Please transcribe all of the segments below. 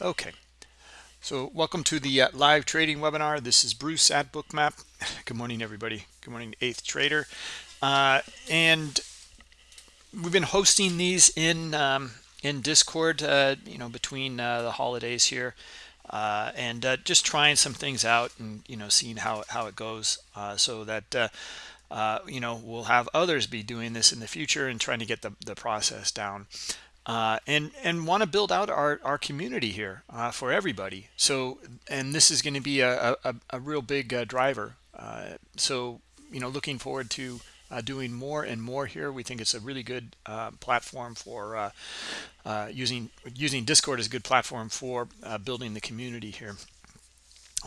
Okay, so welcome to the uh, live trading webinar. This is Bruce at Bookmap. Good morning, everybody. Good morning, Eighth Trader. Uh, and we've been hosting these in um, in Discord, uh, you know, between uh, the holidays here, uh, and uh, just trying some things out and you know seeing how how it goes, so that. you know, we'll have others be doing this in the future and trying to get the, the process down uh, and and want to build out our, our community here uh, for everybody. So, and this is going to be a, a, a real big uh, driver. Uh, so, you know, looking forward to uh, doing more and more here. We think it's a really good uh, platform for using using Discord as a good platform for building the community here.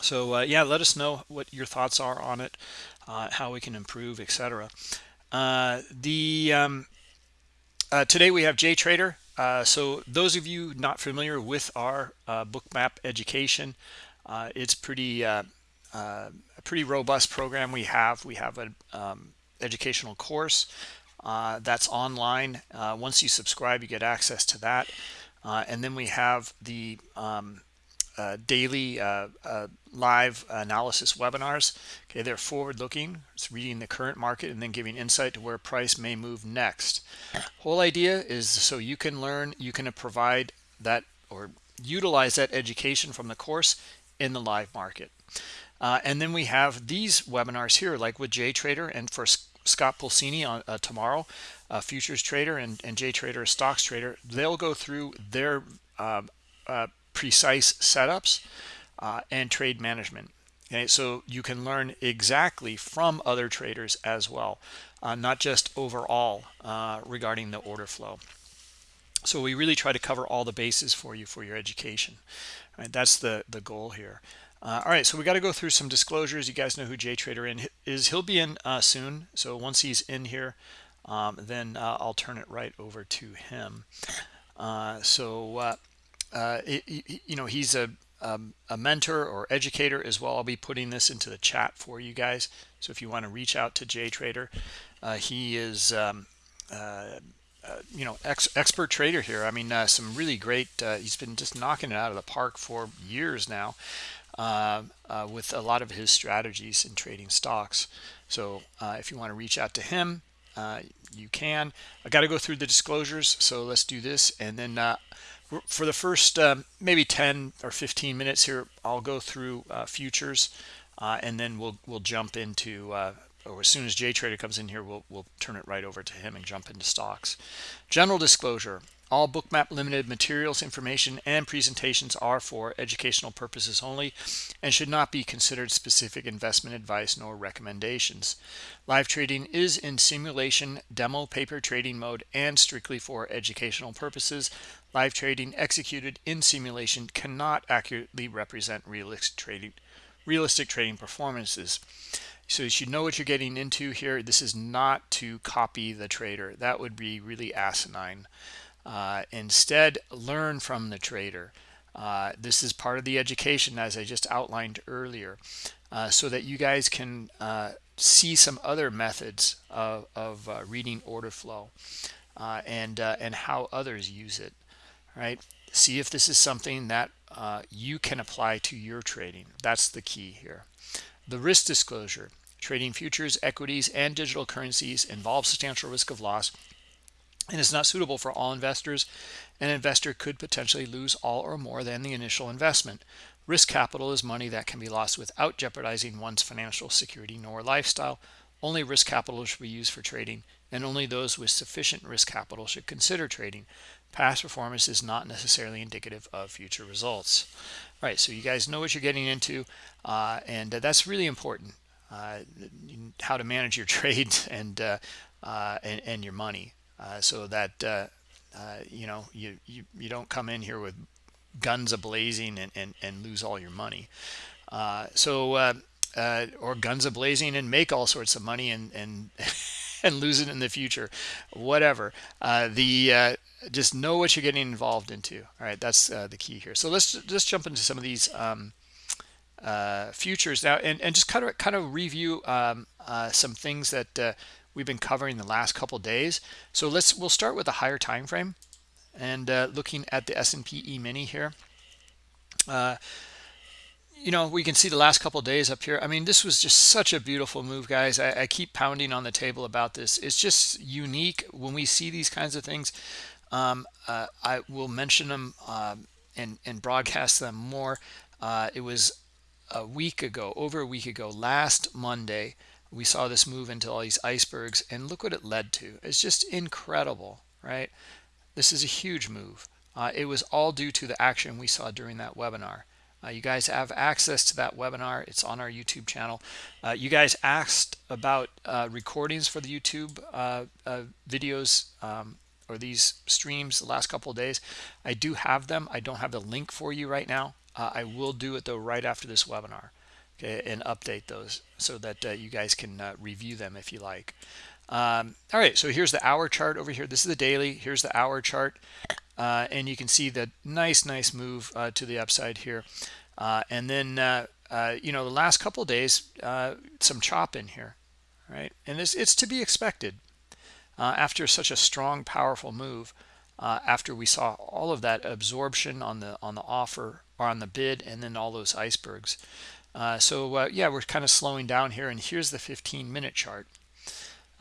So, yeah, let us know what your thoughts are on it, how we can improve, etc. the um, today we have Jay Trader uh, so those of you not familiar with our uh, bookmap education uh, it's pretty uh, uh, a pretty robust program we have. We have an um, educational course that's online. Once you subscribe you get access to that. And then we have the um, uh, daily uh, uh, live analysis webinars. Okay, they're forward-looking. It's reading the current market and then giving insight to where price may move next. Whole idea is so you can learn, you can provide that or utilize that education from the course in the live market. Uh, and then we have these webinars here, like with JTrader and for Scott Pulcini on uh, tomorrow, uh, futures trader and, and JTrader stocks trader. They'll go through their precise setups uh, and trade management. Okay, so you can learn exactly from other traders as well, uh, not just overall uh, regarding the order flow. So we really try to cover all the bases for you for your education. Right, that's the the goal here. Uh, all right, so we got to go through some disclosures. You guys know who Jay Trader in is. He'll be in uh, soon. So once he's in here, um, then uh, I'll turn it right over to him. so uh, it, you know, he's a, um, a mentor or educator as well. I'll be putting this into the chat for you guys. So if you want to reach out to Jay Trader, uh, he is, um, uh, uh, you know, ex expert trader here. I mean, uh, some really great, uh, he's been just knocking it out of the park for years now with a lot of his strategies in trading stocks. So if you want to reach out to him, you can. I got to go through the disclosures. So let's do this. And then for the first um, maybe 10 or 15 minutes here i'll go through uh, futures uh, and then we'll we'll jump into uh, or as soon as jay trader comes in here we'll we'll turn it right over to him and jump into stocks. General disclosure all bookmap limited materials information and presentations are for educational purposes only and should not be considered specific investment advice nor recommendations. Live trading is in simulation demo paper trading mode and strictly for educational purposes Live trading executed in simulation cannot accurately represent realistic trading, realistic trading performances. So you should know what you're getting into here. This is not to copy the trader. That would be really asinine. Uh, instead, learn from the trader. Uh, this is part of the education as I just outlined earlier uh, so that you guys can uh, see some other methods of, of uh, reading order flow uh, and, and how others use it right? See if this is something that uh, you can apply to your trading. That's the key here. The risk disclosure. Trading futures, equities, and digital currencies involves substantial risk of loss and is not suitable for all investors. An investor could potentially lose all or more than the initial investment. Risk capital is money that can be lost without jeopardizing one's financial security nor lifestyle. Only risk capital should be used for trading, and only those with sufficient risk capital should consider trading. Past performance is not necessarily indicative of future results. All right, so you guys know what you're getting into, uh, and uh, that's really important. Uh, how to manage your trades and uh, uh, and, and, your money, uh, so that you know you, you you don't come in here with guns a blazing and, and and lose all your money. so or guns a blazing and make all sorts of money and and and lose it in the future, whatever. the just know what you're getting involved into. All right that's uh, the key here. So let's just jump into some of these um, uh, futures now and, and just kind of kind of review um, uh, some things that uh, we've been covering the last couple days. So let's we'll start with a higher time frame and uh, looking at the S&P E-mini here. Uh, you know we can see the last couple days up here. I mean this was just such a beautiful move guys. I, I, keep pounding on the table about this. It's just unique when we see these kinds of things um, uh, i will mention them um, and and broadcast them more. Uh, it was a week ago over a week ago last monday we saw this move into all these icebergs and look what it led to. It's just incredible right? This is a huge move. Uh, it was all due to the action we saw during that webinar. Uh, you guys have access to that webinar. It's on our YouTube channel. Uh, you guys asked about uh, recordings for the YouTube uh, uh, videos. Um, or these streams the last couple of days. I do have them. I don't have the link for you right now. Uh, I will do it though right after this webinar okay, and update those so that you guys can review them if you like. Um, all right, so here's the hour chart over here. This is the daily. Here's the hour chart. Uh, and you can see the nice, nice move uh, to the upside here. Uh, and then, uh, uh, you know, the last couple days, uh, some chop in here, right? And it's, it's to be expected after such a strong, powerful move. after we saw all of that absorption on the on the offer or on the bid, and then all those icebergs. so yeah, we're kind of slowing down here. And here's the 15-minute chart.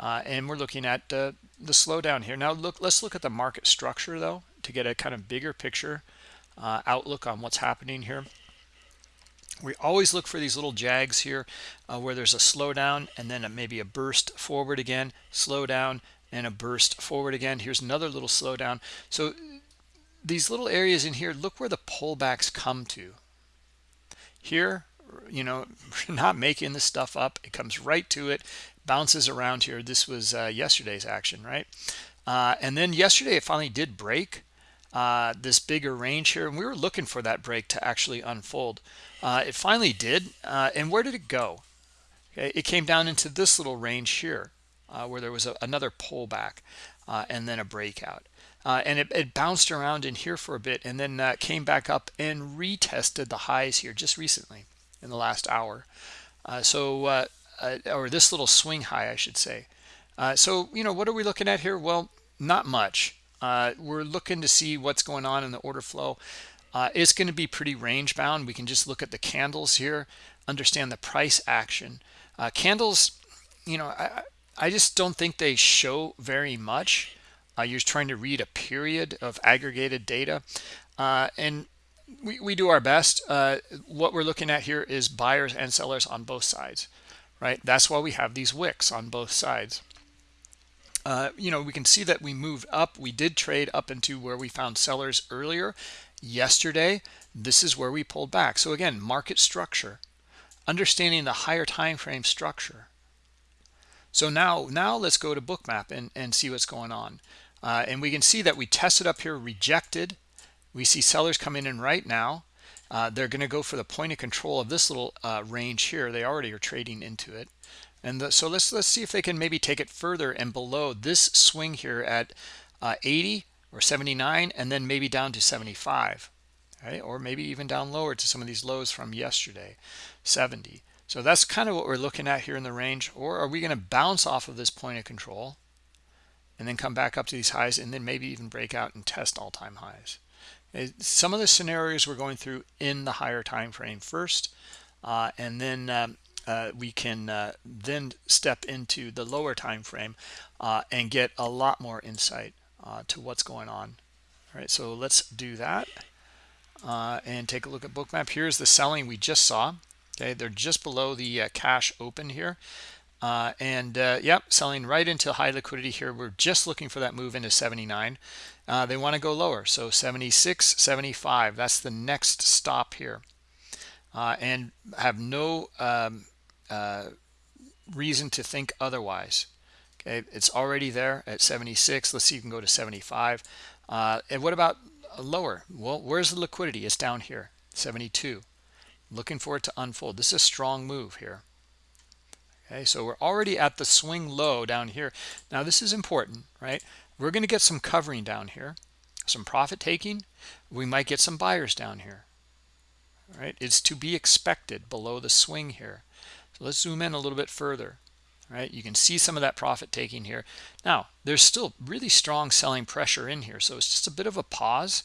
Uh, and we're looking at uh, the slowdown here now look let's look at the market structure though to get a kind of bigger picture uh, outlook on what's happening here we always look for these little jags here uh, where there's a slowdown and then a, maybe a burst forward again slow down and a burst forward again. Here's another little slowdown. So these little areas in here look where the pullbacks come to. Here you know not making this stuff up. It comes right to it bounces around here. This was uh, yesterday's action right? Uh, and then yesterday it finally did break uh, this bigger range here and we were looking for that break to actually unfold. Uh, it finally did uh, and where did it go? Okay it came down into this little range here uh, where there was a, another pullback and then a breakout and it, it, bounced around in here for a bit and then came back up and retested the highs here just recently in the last hour so uh, or this little swing high, I should say. Uh, so, you know, what are we looking at here? Well, not much. Uh, we're looking to see what's going on in the order flow. Uh, it's going to be pretty range bound. We can just look at the candles here, understand the price action. Uh, candles, you know, I, I just don't think they show very much. Uh, you're trying to read a period of aggregated data. and we, we do our best. what we're looking at here is buyers and sellers on both sides right? That's why we have these wicks on both sides. Uh, you know, we can see that we moved up. We did trade up into where we found sellers earlier. Yesterday, this is where we pulled back. So again, market structure, understanding the higher time frame structure. So now, now let's go to bookmap and, and see what's going on. Uh, and we can see that we tested up here, rejected. We see sellers coming in right now. Uh, they're going to go for the point of control of this little uh, range here. They already are trading into it. And the, so let's let's see if they can maybe take it further and below this swing here at uh, 80 or 79 and then maybe down to 75 right? Or maybe even down lower to some of these lows from yesterday 70 so that's kind of what we're looking at here in the range or are we going to bounce off of this point of control and then come back up to these highs and then maybe even break out and test all-time highs? Some of the scenarios we're going through in the higher time frame first uh, and then um, uh, we can uh, then step into the lower time frame uh, and get a lot more insight uh, to what's going on. All right so let's do that uh, and take a look at bookmap here's the selling we just saw okay? They're just below the cash open here. Uh, and uh, yep selling right into high liquidity here. We're just looking for that move into 79 uh, they want to go lower so 76 75 that's the next stop here. Uh, and have no um, uh, reason to think otherwise okay? It's already there at 76 let's see if you can go to 75 uh, and what about lower? Well where's the liquidity? It's down here 72 looking for it to unfold. This is a strong move here. Okay so we're already at the swing low down here. Now this is important right? We're going to get some covering down here some profit taking. We might get some buyers down here right? It's to be expected below the swing here. So let's zoom in a little bit further right? You can see some of that profit taking here. Now there's still really strong selling pressure in here so it's just a bit of a pause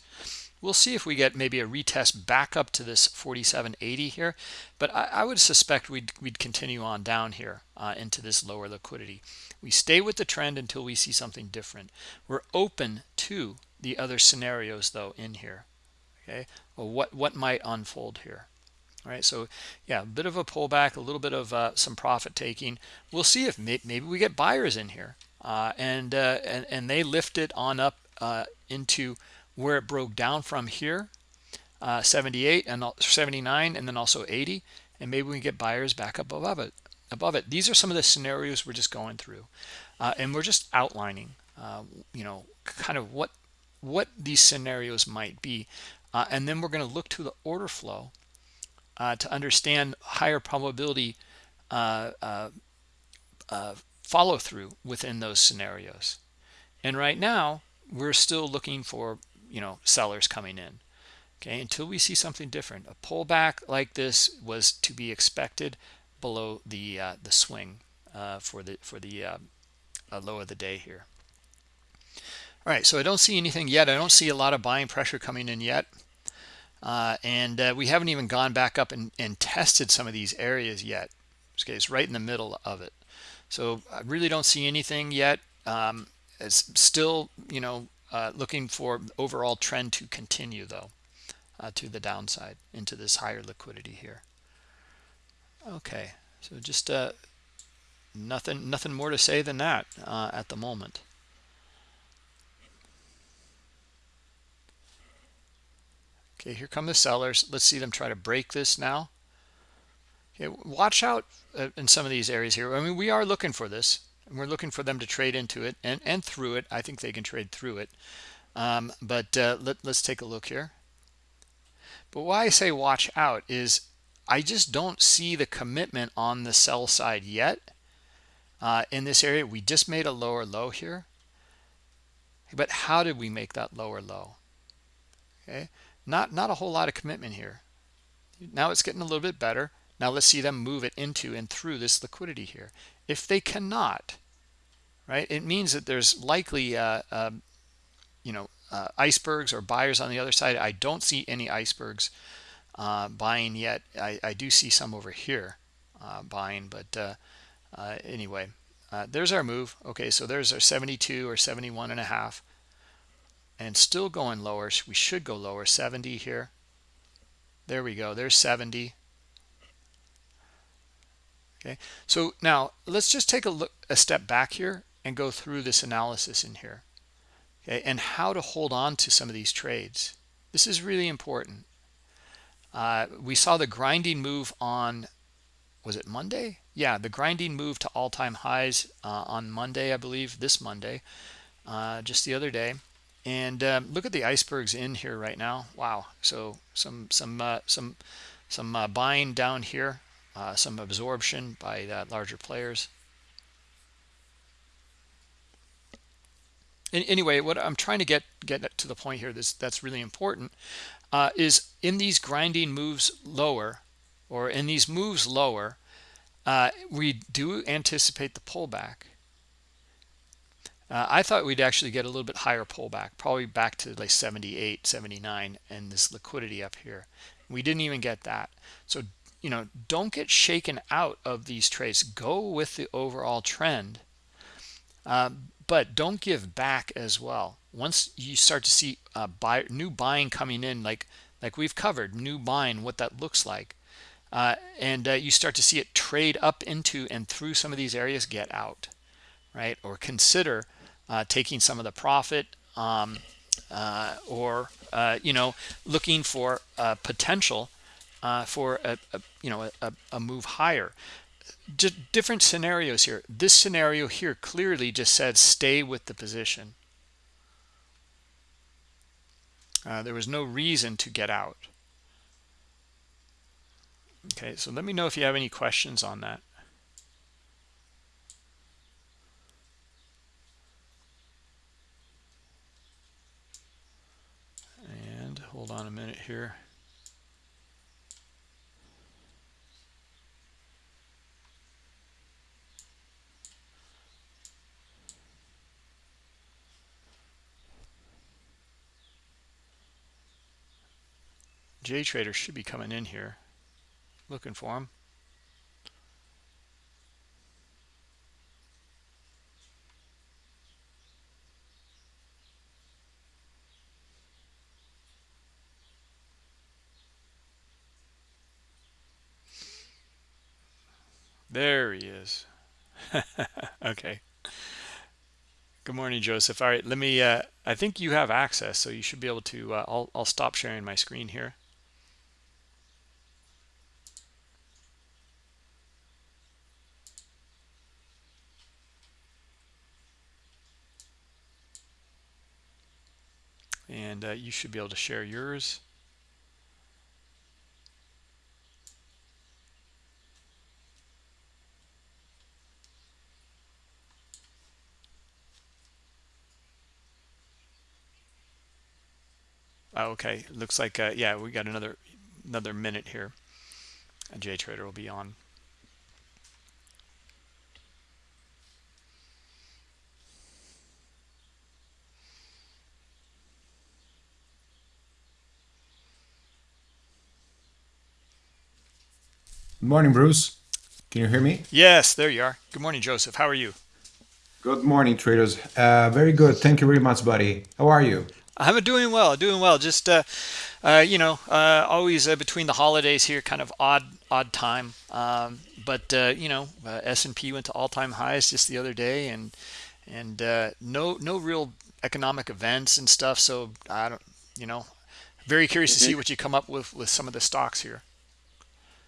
we'll see if we get maybe a retest back up to this 47.80 here but I, I, would suspect we'd, we'd continue on down here uh, into this lower liquidity. We stay with the trend until we see something different. We're open to the other scenarios though in here okay? Well what what might unfold here all right? So yeah a bit of a pullback a little bit of uh, some profit taking. We'll see if may maybe we get buyers in here uh, and, uh, and and they lift it on up uh, into where it broke down from here uh, 78 and 79 and then also 80 and maybe we get buyers back up above it above it these are some of the scenarios we're just going through uh, and we're just outlining you know kind of what what these scenarios might be and then we're going to look to the order flow uh, to understand higher probability uh, uh, uh, follow through within those scenarios. And right now, we're still looking for, you know, sellers coming in. Okay, until we see something different. A pullback like this was to be expected below the uh, the swing uh, for the for the low of the day here. All right, so I don't see anything yet. I don't see a lot of buying pressure coming in yet. Uh, and uh, we haven't even gone back up and, and, tested some of these areas yet. Okay, it's right in the middle of it. So I really don't see anything yet. Um, it's still, you know, uh, looking for overall trend to continue though uh, to the downside into this higher liquidity here. Okay, so just uh, nothing, nothing more to say than that uh, at the moment. Okay, here come the sellers. Let's see them try to break this now. Okay, watch out uh, in some of these areas here. I mean, we are looking for this. And we're looking for them to trade into it and, and through it. I think they can trade through it. Um, but uh, let, let's take a look here. But why I say watch out is I just don't see the commitment on the sell side yet. Uh, in this area, we just made a lower low here. But how did we make that lower low? Okay, not not a whole lot of commitment here now it's getting a little bit better now let's see them move it into and through this liquidity here if they cannot right? It means that there's likely uh, uh, you know uh, icebergs or buyers on the other side. I don't see any icebergs uh, buying yet. I, I, do see some over here uh, buying but uh, anyway there's our move. Okay so there's our 72 or 71 and a half and still going lower. We should go lower. 70 here. There we go. There's 70 okay. So now let's just take a look a step back here and go through this analysis in here. Okay and how to hold on to some of these trades. This is really important. Uh, we saw the grinding move on was it Monday? Yeah the grinding move to all-time highs uh, on Monday I believe this Monday uh, just the other day. And um, look at the icebergs in here right now. Wow. So some some uh, some some uh, buying down here uh, some absorption by uh, larger players and anyway what i'm trying to get get to the point here this that's really important uh, is in these grinding moves lower or in these moves lower uh, we do anticipate the pullback uh, I thought we'd actually get a little bit higher pullback, probably back to like 78, 79, and this liquidity up here. We didn't even get that. So, you know, don't get shaken out of these trades. Go with the overall trend, uh, but don't give back as well. Once you start to see uh, buy, new buying coming in, like like we've covered, new buying, what that looks like, uh, and uh, you start to see it trade up into and through some of these areas, get out, right? Or consider uh, taking some of the profit um, or you know looking for potential uh, for a, a, you know a, a move higher. Just different scenarios here. This scenario here clearly just said stay with the position. Uh, there was no reason to get out. Okay so let me know if you have any questions on that. And hold on a minute here J Trader should be coming in here. Looking for him. There he is. okay. Good morning, Joseph. All right, let me, uh, I think you have access, so you should be able to, uh, I'll, I'll stop sharing my screen here. And uh, you should be able to share yours. Oh, okay, looks like uh, yeah, we got another another minute here. A J Trader will be on. Morning, Bruce. Can you hear me? Yes, there you are. Good morning, Joseph. How are you? Good morning, traders. Uh, very good. Thank you very much, buddy. How are you? I'm doing well, doing well. Just uh, uh, you know, uh, always uh, between the holidays here, kind of odd, odd time. Um, but uh, you know, uh, S&P went to all-time highs just the other day, and and no no real economic events and stuff. So I don't, you know, very curious to see what you come up with with some of the stocks here.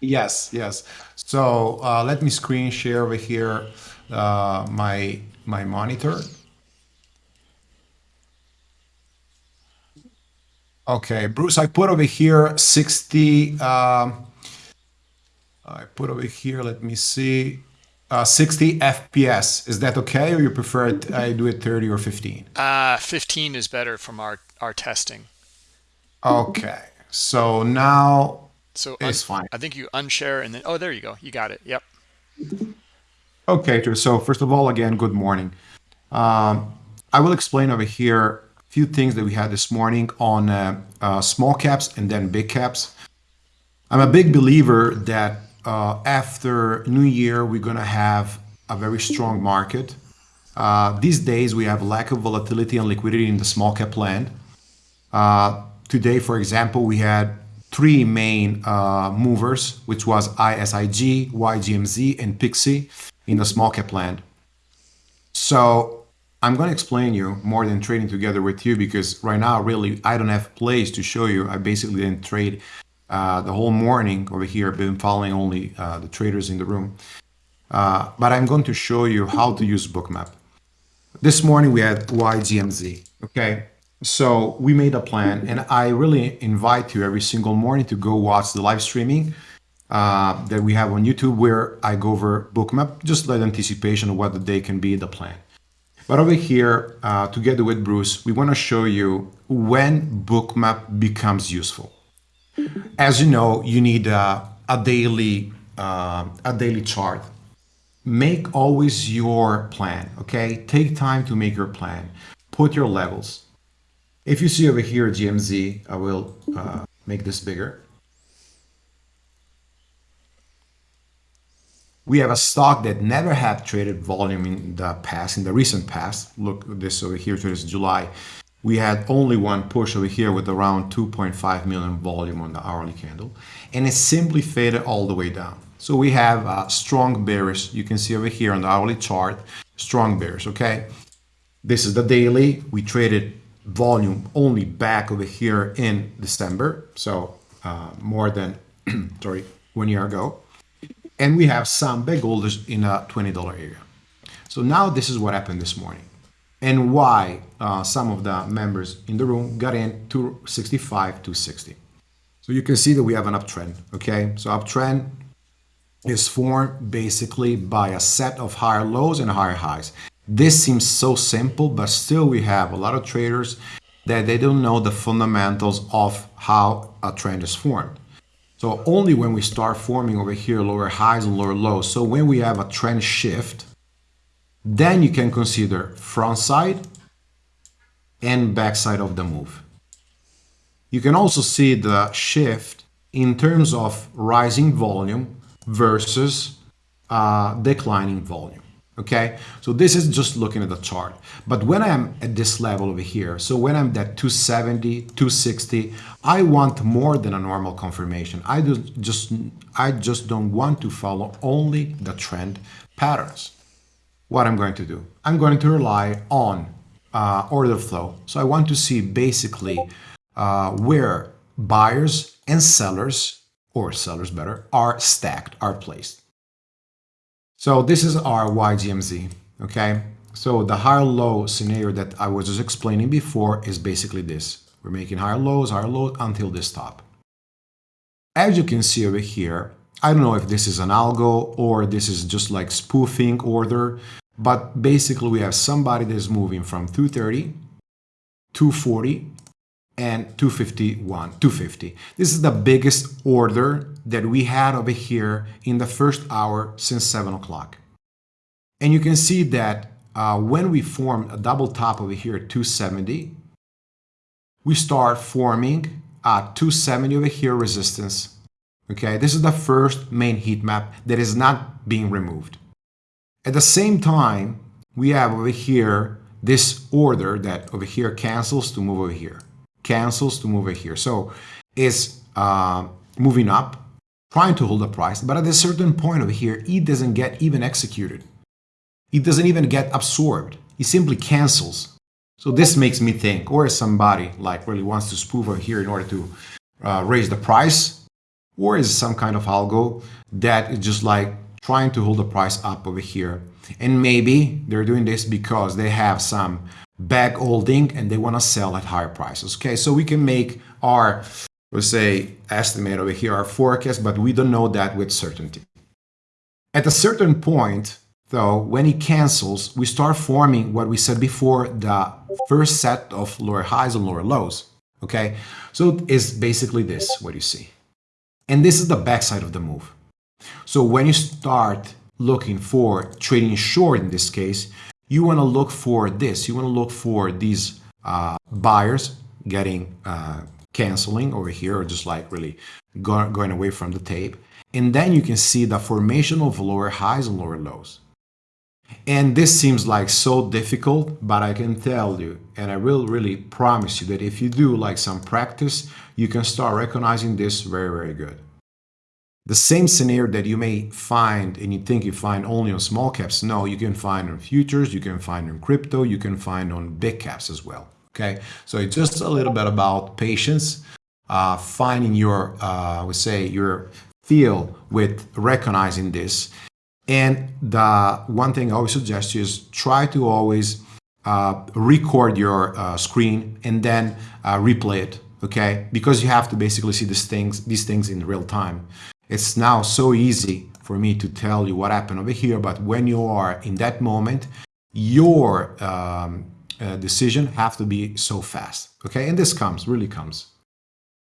Yes, yes. So let me screen share over here my my monitor. Okay, Bruce, I put over here 60, um, I put over here, let me see, uh, 60 FPS. Is that okay, or you prefer it, I do it 30 or 15? Uh, 15 is better from our, our testing. Okay, so now so it's fine. I think you unshare and then, oh, there you go. You got it. Yep. Okay, so first of all, again, good morning. Um, I will explain over here a few things that we had this morning on uh, uh, small caps and then big caps. I'm a big believer that uh, after New Year, we're going to have a very strong market. Uh, these days, we have lack of volatility and liquidity in the small cap land. Uh, today, for example, we had three main uh, movers, which was ISIG, YGMZ, and Pixie in the small cap land. So I'm going to explain you more than trading together with you because right now, really, I don't have place to show you. I basically didn't trade uh, the whole morning over here. I've been following only uh, the traders in the room. Uh, but I'm going to show you how to use Bookmap. This morning we had YGMZ, okay? So we made a plan and I really invite you every single morning to go watch the live streaming uh, that we have on YouTube where I go over Bookmap, just like anticipation of what the day can be, the plan. But over here, uh, together with Bruce, we want to show you when Bookmap becomes useful. As you know, you need a, a daily uh, a daily chart. Make always your plan, okay? Take time to make your plan. Put your levels. If you see over here GMZ, I will uh, make this bigger. we have a stock that never had traded volume in the past, in the recent past. Look this over here, this July. We had only one push over here with around 2.5 million volume on the hourly candle, and it simply faded all the way down. So we have a strong bearish. You can see over here on the hourly chart, strong bearish, okay? This is the daily. We traded volume only back over here in December, so uh, more than, sorry, one year ago and we have some big holders in a $20 area. So now this is what happened this morning and why uh, some of the members in the room got in to 65 to 60. So you can see that we have an uptrend, okay? So uptrend is formed basically by a set of higher lows and higher highs. This seems so simple, but still we have a lot of traders that they don't know the fundamentals of how a trend is formed. So only when we start forming over here lower highs and lower lows. So when we have a trend shift, then you can consider front side and back side of the move. you can also see the shift in terms of rising volume versus uh, declining volume. Okay, so this is just looking at the chart. But when I'm at this level over here, so when I'm at 270, 260, I want more than a normal confirmation. I just I just don't want to follow only the trend patterns. What I'm going to do, I'm going to rely on uh, order flow. So I want to see basically uh, where buyers and sellers, or sellers better, are stacked, are placed. So this is our YGMZ, okay? So the higher low scenario that I was just explaining before is basically this. We're making higher lows, higher lows until this top. As you can see over here, I don't know if this is an algo or this is just like spoofing order, but basically we have somebody that is moving from 230, 240, and 251, 250. This is the biggest order that we had over here in the first hour since 7 o'clock. And you can see that uh, when we form a double top over here at 270, we start forming a 270 over here resistance. Okay, this is the first main heat map that is not being removed. At the same time, we have over here this order that over here cancels to move over here cancels to move it here. So it's uh, moving up, trying to hold the price, but at a certain point over here, it doesn't get even executed. It doesn't even get absorbed. It simply cancels. So this makes me think, or is somebody like really wants to spoof over here in order to uh, raise the price, or is some kind of algo that is just like trying to hold the price up over here. And maybe they're doing this because they have some back holding and they want to sell at higher prices. Okay, so we can make our, let's say, estimate over here, our forecast, but we don't know that with certainty. At a certain point, though, when it cancels, we start forming what we said before, the first set of lower highs and lower lows. Okay, so it's basically this, what you see. And this is the backside of the move. So when you start looking for trading short in this case, you want to look for this. You want to look for these uh, buyers getting uh, canceling over here or just like really go going away from the tape. And then you can see the formation of lower highs and lower lows. And this seems like so difficult, but I can tell you, and I will really promise you that if you do like some practice, you can start recognizing this very, very good. The same scenario that you may find and you think you find only on small caps, no, you can find on futures, you can find on crypto, you can find on big caps as well. Okay, so it's just a little bit about patience, uh, finding your, uh, I would say, your feel with recognizing this. And the one thing I always suggest you is try to always uh, record your uh, screen and then uh, replay it okay because you have to basically see these things these things in real time it's now so easy for me to tell you what happened over here, but when you are in that moment, your um, uh, decision have to be so fast, okay? And this comes, really comes.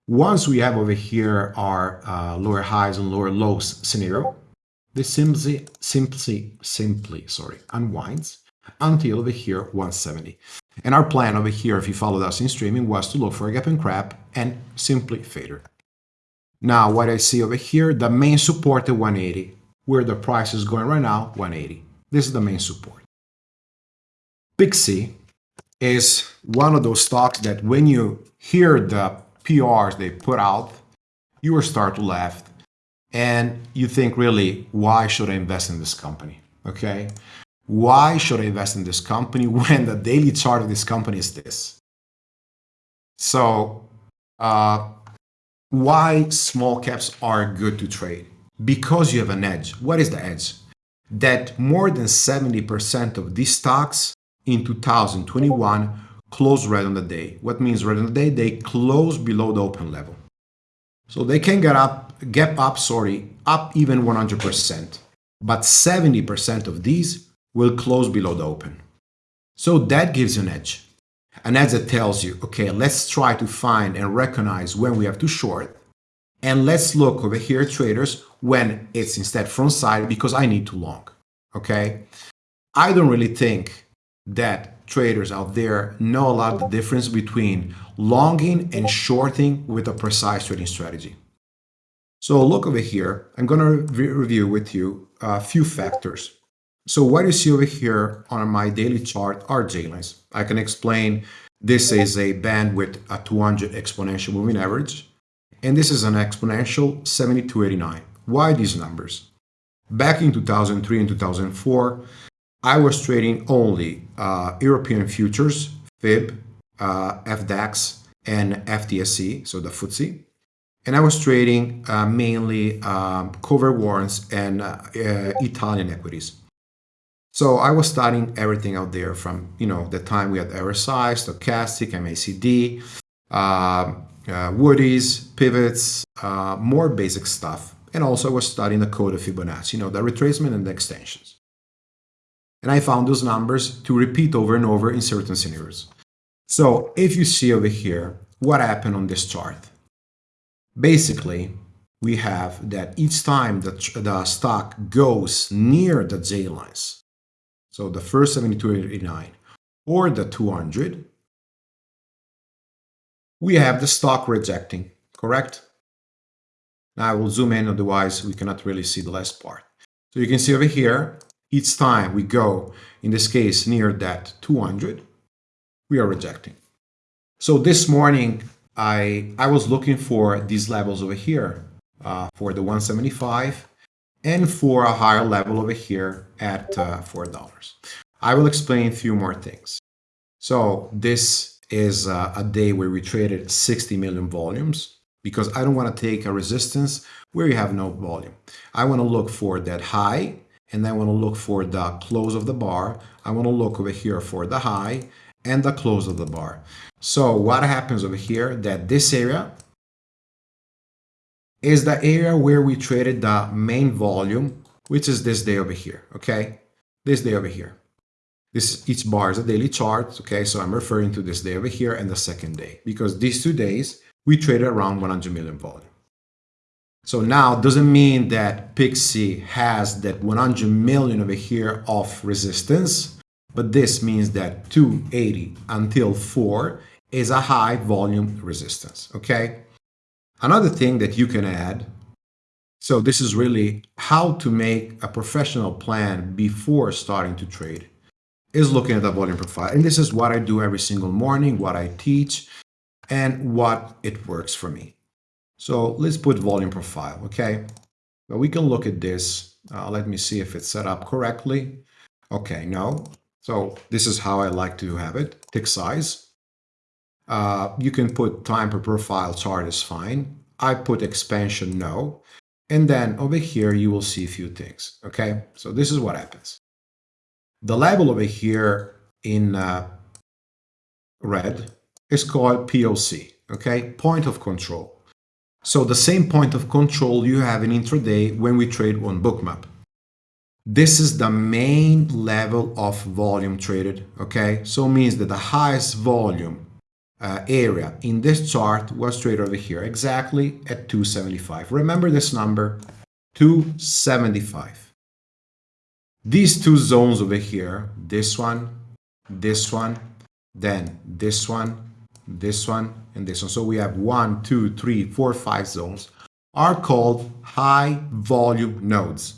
Once we have over here our uh, lower highs and lower lows scenario, this simply, simply, simply, sorry, unwinds until over here 170. And our plan over here, if you followed us in streaming, was to look for a gap and crap and simply fader. Now, what I see over here, the main support at 180, where the price is going right now, 180. This is the main support. Pixie is one of those stocks that when you hear the PRs they put out, you will start to laugh and you think really, why should I invest in this company? Okay. Why should I invest in this company when the daily chart of this company is this? So, uh, why small caps are good to trade? Because you have an edge. What is the edge? That more than 70% of these stocks in 2021 close red on the day. What means red on the day? They close below the open level. So they can get up, get up, sorry, up even 100%. But 70% of these will close below the open. So that gives you an edge. And as it tells you, okay, let's try to find and recognize when we have to short. And let's look over here, traders, when it's instead front side because I need to long. Okay. I don't really think that traders out there know a lot of the difference between longing and shorting with a precise trading strategy. So look over here. I'm going to re review with you a few factors. So what you see over here on my daily chart are J lines. I can explain this is a band with a 200 exponential moving average, and this is an exponential 7289. Why these numbers? Back in 2003 and 2004, I was trading only uh, European futures, FIB, uh, FDAX, and FTSE, so the FTSE. And I was trading uh, mainly um, cover warrants and uh, uh, Italian equities. So I was studying everything out there from, you know, the time we had RSI, stochastic, MACD, uh, uh, Woody's, pivots, uh, more basic stuff. And also I was studying the code of Fibonacci, you know, the retracement and the extensions. And I found those numbers to repeat over and over in certain scenarios. So if you see over here, what happened on this chart? Basically, we have that each time the, the stock goes near the J lines, so the first 7289 or the 200, we have the stock rejecting, correct? Now I will zoom in, otherwise we cannot really see the last part. So you can see over here, each time we go, in this case, near that 200, we are rejecting. So this morning, I, I was looking for these levels over here uh, for the 175 and for a higher level over here at uh, $4. I will explain a few more things. So this is uh, a day where we traded 60 million volumes because I don't want to take a resistance where you have no volume. I want to look for that high and I want to look for the close of the bar. I want to look over here for the high and the close of the bar. So what happens over here that this area is the area where we traded the main volume, which is this day over here, okay? This day over here. This each bar is a daily chart, okay? So I'm referring to this day over here and the second day because these two days we traded around 100 million volume. So now doesn't mean that Pixie has that 100 million over here of resistance, but this means that 280 until 4 is a high volume resistance, okay? Another thing that you can add, so this is really how to make a professional plan before starting to trade, is looking at the volume profile. And this is what I do every single morning, what I teach, and what it works for me. So let's put volume profile, okay? But we can look at this. Uh, let me see if it's set up correctly. Okay, no. So this is how I like to have it, tick size. Uh, you can put time per profile chart is fine. I put expansion no. And then over here, you will see a few things. Okay, so this is what happens. The level over here in uh, red is called POC, okay, point of control. So the same point of control you have in intraday when we trade on bookmap. This is the main level of volume traded, okay? So means that the highest volume uh, area in this chart was straight over here, exactly at 275. Remember this number, 275. These two zones over here, this one, this one, then this one, this one, and this one. So we have one, two, three, four, five zones are called high volume nodes.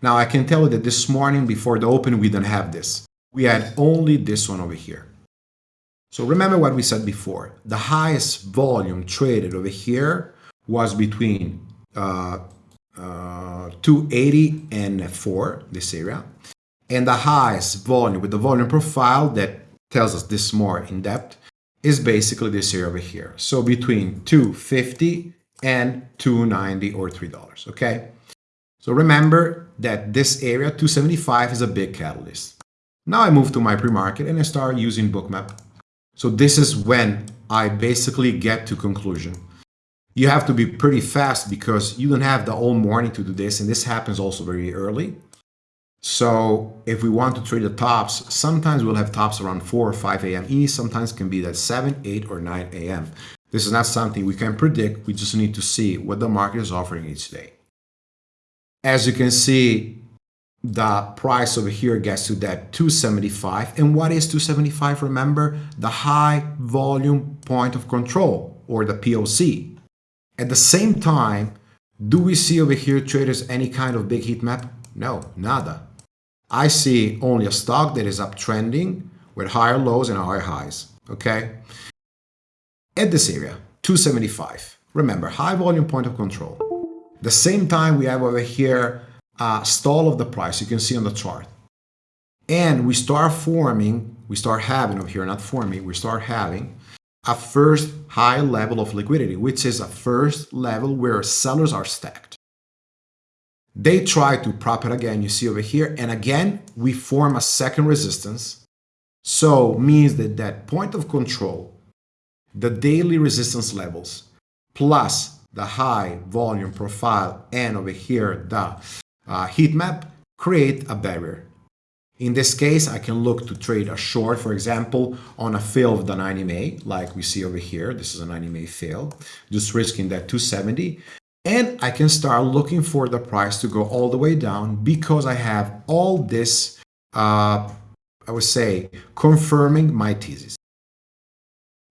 Now I can tell you that this morning before the open, we didn't have this. We had only this one over here. So remember what we said before. The highest volume traded over here was between uh, uh, 280 and 4, this area. And the highest volume with the volume profile that tells us this more in depth is basically this area over here. So between 250 and 290 or $3, okay? So remember that this area, 275, is a big catalyst. Now I move to my pre-market and I start using Bookmap so this is when I basically get to conclusion. You have to be pretty fast because you don't have the whole morning to do this, and this happens also very early. So if we want to trade the tops, sometimes we'll have tops around 4 or 5 a.m. East, sometimes can be that 7, 8, or 9 a.m. This is not something we can predict, we just need to see what the market is offering each day. As you can see, the price over here gets to that 275. And what is 275? Remember, the high volume point of control or the POC. At the same time, do we see over here traders any kind of big heat map? No, nada. I see only a stock that is uptrending with higher lows and higher highs, okay? At this area, 275. Remember, high volume point of control. The same time we have over here a stall of the price, you can see on the chart. And we start forming, we start having over here, not forming, we start having a first high level of liquidity, which is a first level where sellers are stacked. They try to prop it again, you see over here, and again, we form a second resistance. So means that that point of control, the daily resistance levels, plus the high volume profile, and over here, the uh, heat map, create a barrier. In this case, I can look to trade a short, for example, on a fail of the 90 MA, like we see over here. This is a 90 MA fail, just risking that 270. And I can start looking for the price to go all the way down because I have all this, uh, I would say, confirming my thesis.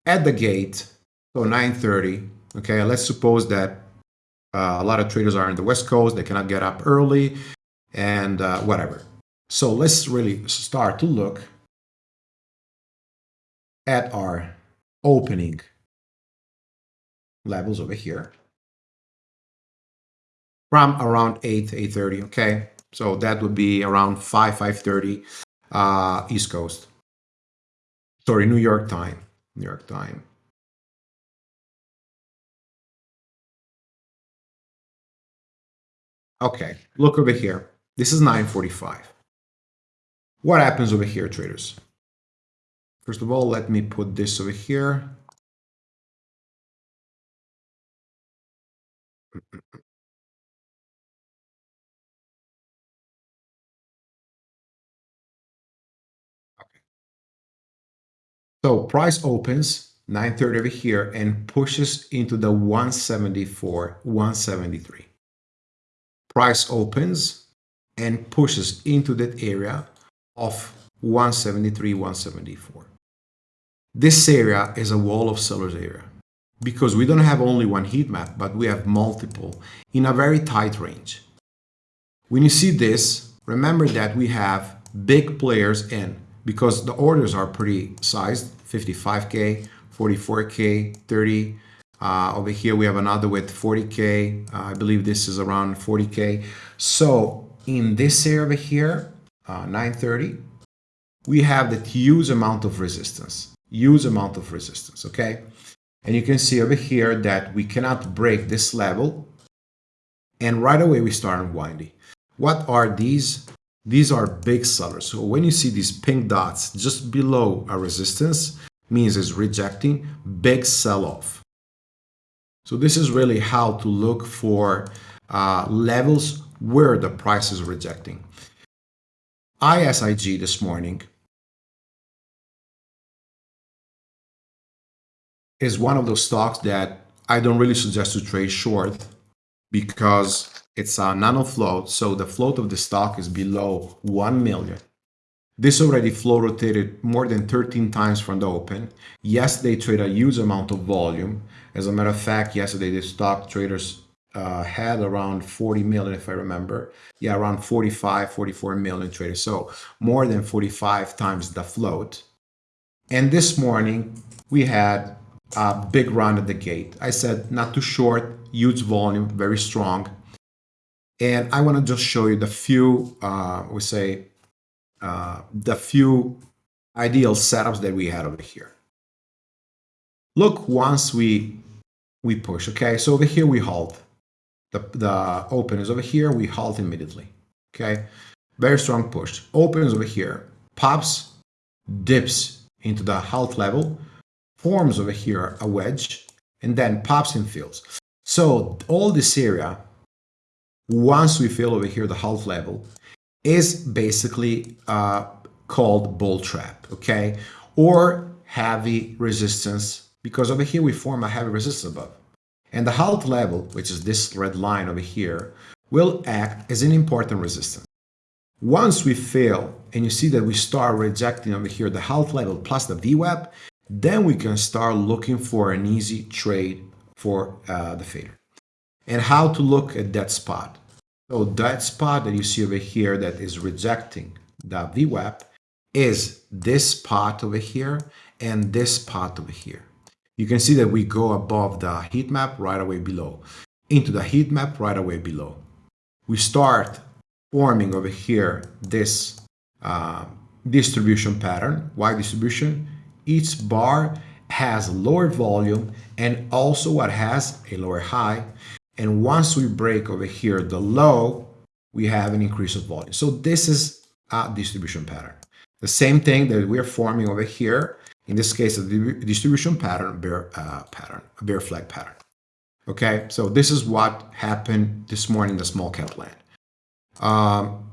At the gate, so 930, okay, let's suppose that uh, a lot of traders are in the West Coast, they cannot get up early and uh, whatever. So let's really start to look at our opening levels over here from around 8, 8.30, okay? So that would be around 5, 5.30 uh, East Coast. Sorry, New York time, New York time. Okay, look over here. This is 945. What happens over here, traders? First of all, let me put this over here. Okay. So price opens 930 over here and pushes into the 174, 173 price opens and pushes into that area of 173, 174. This area is a wall of sellers area because we don't have only one heat map, but we have multiple in a very tight range. When you see this, remember that we have big players in because the orders are pretty sized, 55K, 44K, 30, uh, over here we have another with 40K. Uh, I believe this is around 40K. So in this area over here, uh, 930, we have that huge amount of resistance, huge amount of resistance, okay? And you can see over here that we cannot break this level. And right away we start unwinding. What are these? These are big sellers. So when you see these pink dots just below a resistance, means it's rejecting big sell-off. So this is really how to look for uh, levels where the price is rejecting. ISIG this morning is one of those stocks that I don't really suggest to trade short because it's a nano float. So the float of the stock is below 1 million. This already flow rotated more than 13 times from the open. Yes, they trade a huge amount of volume. As a matter of fact, yesterday the stock traders uh, had around 40 million, if I remember. Yeah, around 45, 44 million traders. So more than 45 times the float. And this morning we had a big run at the gate. I said not too short, huge volume, very strong. And I want to just show you the few, uh, we say, uh, the few ideal setups that we had over here. Look, once we we push, okay? So over here we halt. The, the open is over here, we halt immediately, okay? Very strong push. Opens over here, pops, dips into the halt level, forms over here a wedge, and then pops and fills. So all this area, once we fill over here the halt level, is basically uh, called bull trap, okay? Or heavy resistance, because over here we form a heavy resistance above. And the halt level, which is this red line over here, will act as an important resistance. Once we fail, and you see that we start rejecting over here the halt level plus the VWAP, then we can start looking for an easy trade for uh, the fader. And how to look at that spot. So that spot that you see over here that is rejecting the VWAP is this spot over here and this spot over here. You can see that we go above the heat map right away below, into the heat map right away below. We start forming over here this uh, distribution pattern. Why distribution? Each bar has lower volume and also what has a lower high. And once we break over here the low, we have an increase of volume. So this is a distribution pattern. The same thing that we're forming over here, in this case, a distribution pattern, bear uh, pattern, a bear flag pattern. Okay, so this is what happened this morning in the small cap land. Um,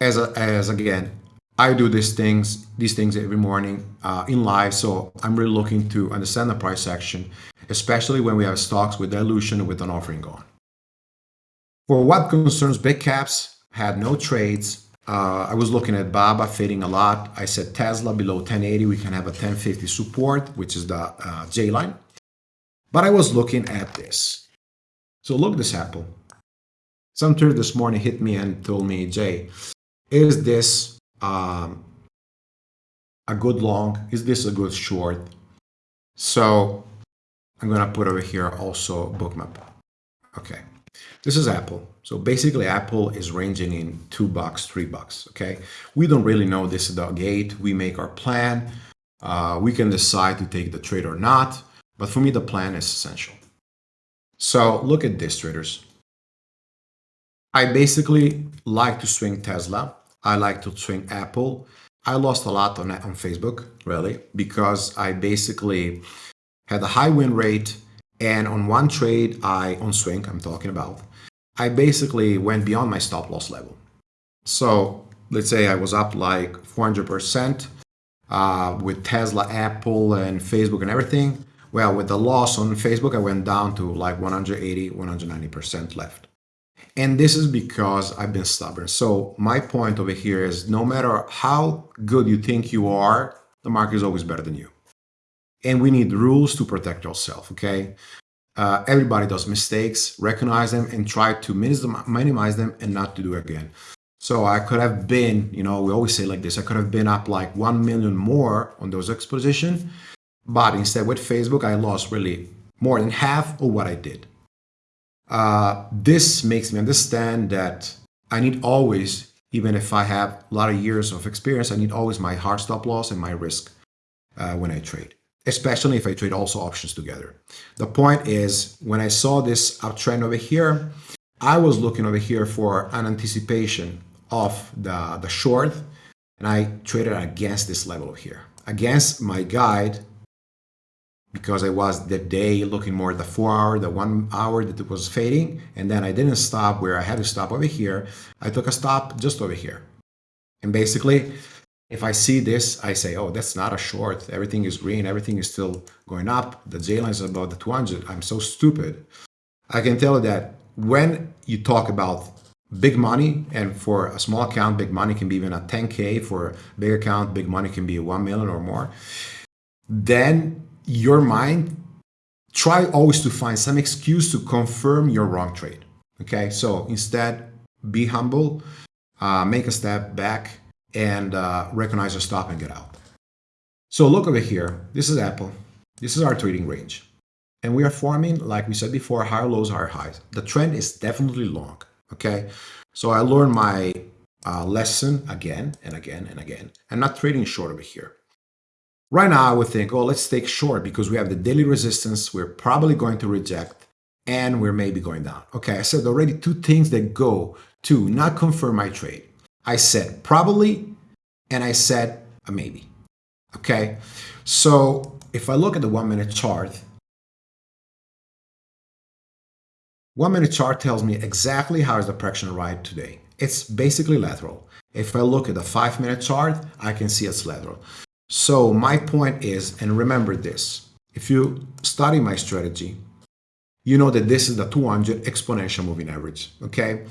as, a, as again, I do these things, these things every morning uh, in live, so I'm really looking to understand the price action, especially when we have stocks with dilution with an offering going. For what concerns big caps, had no trades. Uh, I was looking at BABA fading a lot. I said Tesla below 1080, we can have a 1050 support, which is the uh, J line. But I was looking at this. So look this Apple. Some trader this morning hit me and told me, Jay, is this um, a good long? Is this a good short? So I'm going to put over here also bookmap. Okay. This is Apple. So basically Apple is ranging in two bucks, three bucks. Okay. We don't really know this is the gate. We make our plan. Uh, we can decide to take the trade or not. But for me, the plan is essential. So look at this traders. I basically like to swing Tesla. I like to swing Apple. I lost a lot on, on Facebook, really, because I basically had a high win rate. And on one trade, I, on swing, I'm talking about, I basically went beyond my stop loss level. So let's say I was up like 400% uh, with Tesla, Apple, and Facebook and everything. Well, with the loss on Facebook, I went down to like 180, 190% left. And this is because I've been stubborn. So my point over here is no matter how good you think you are, the market is always better than you. And we need rules to protect yourself, okay? Uh, everybody does mistakes, recognize them and try to minimize them and not to do again. So I could have been, you know, we always say like this, I could have been up like 1 million more on those exposition, but instead with Facebook, I lost really more than half of what I did. Uh, this makes me understand that I need always, even if I have a lot of years of experience, I need always my hard stop loss and my risk uh, when I trade, especially if I trade also options together. The point is, when I saw this uptrend over here, I was looking over here for an anticipation of the, the short, and I traded against this level here, against my guide because I was that day looking more at the four hour, the one hour that it was fading. And then I didn't stop where I had to stop over here. I took a stop just over here. And basically, if I see this, I say, oh, that's not a short. Everything is green. Everything is still going up. The J line is about the 200. I'm so stupid. I can tell you that when you talk about big money, and for a small account, big money can be even a 10K. For a big account, big money can be 1 million or more. Then your mind, try always to find some excuse to confirm your wrong trade. Okay, so instead, be humble, uh, make a step back, and uh, recognize your stop and get out. So look over here. This is Apple. This is our trading range. And we are forming, like we said before, higher lows, higher highs. The trend is definitely long. Okay, so I learned my uh, lesson again and again and again. I'm not trading short over here. Right now, I would think, oh, let's take short because we have the daily resistance we're probably going to reject and we're maybe going down. Okay, I said already two things that go to not confirm my trade. I said probably and I said a maybe. Okay, so if I look at the one minute chart, one minute chart tells me exactly how is the correction ride today. It's basically lateral. If I look at the five minute chart, I can see it's lateral. So my point is, and remember this, if you study my strategy, you know that this is the 200 exponential moving average, okay?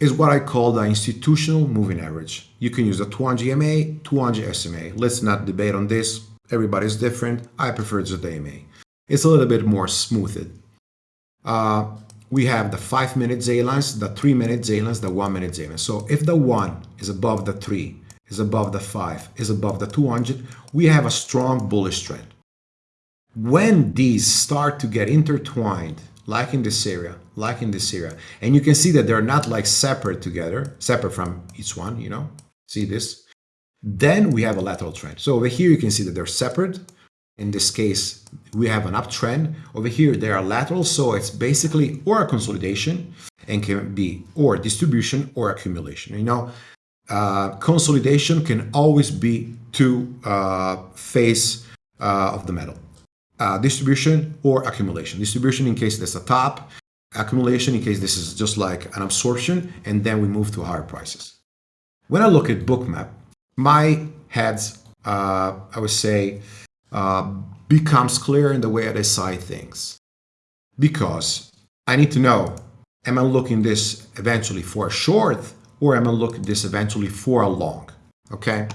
Is what I call the institutional moving average. You can use the 200 EMA, 200 SMA. Let's not debate on this. Everybody's different. I prefer the EMA. It's a little bit more smoothed. Uh, we have the 5 minute Z lines, the 3 minute Z lines, the 1 minute Z lines. So if the 1 is above the 3, is above the 5, is above the 200, we have a strong bullish trend. When these start to get intertwined, like in this area, like in this area, and you can see that they're not like separate together, separate from each one, you know, see this? Then we have a lateral trend. So over here you can see that they're separate, in this case, we have an uptrend. Over here, they are lateral, so it's basically or a consolidation and can be or distribution or accumulation. You know, uh, consolidation can always be two uh, face uh, of the metal. Uh, distribution or accumulation. Distribution in case there's a top, accumulation in case this is just like an absorption, and then we move to higher prices. When I look at bookmap, my heads, uh, I would say, uh, becomes clear in the way I decide things. Because I need to know, am I looking this eventually for a short or am I looking this eventually for a long? Okay.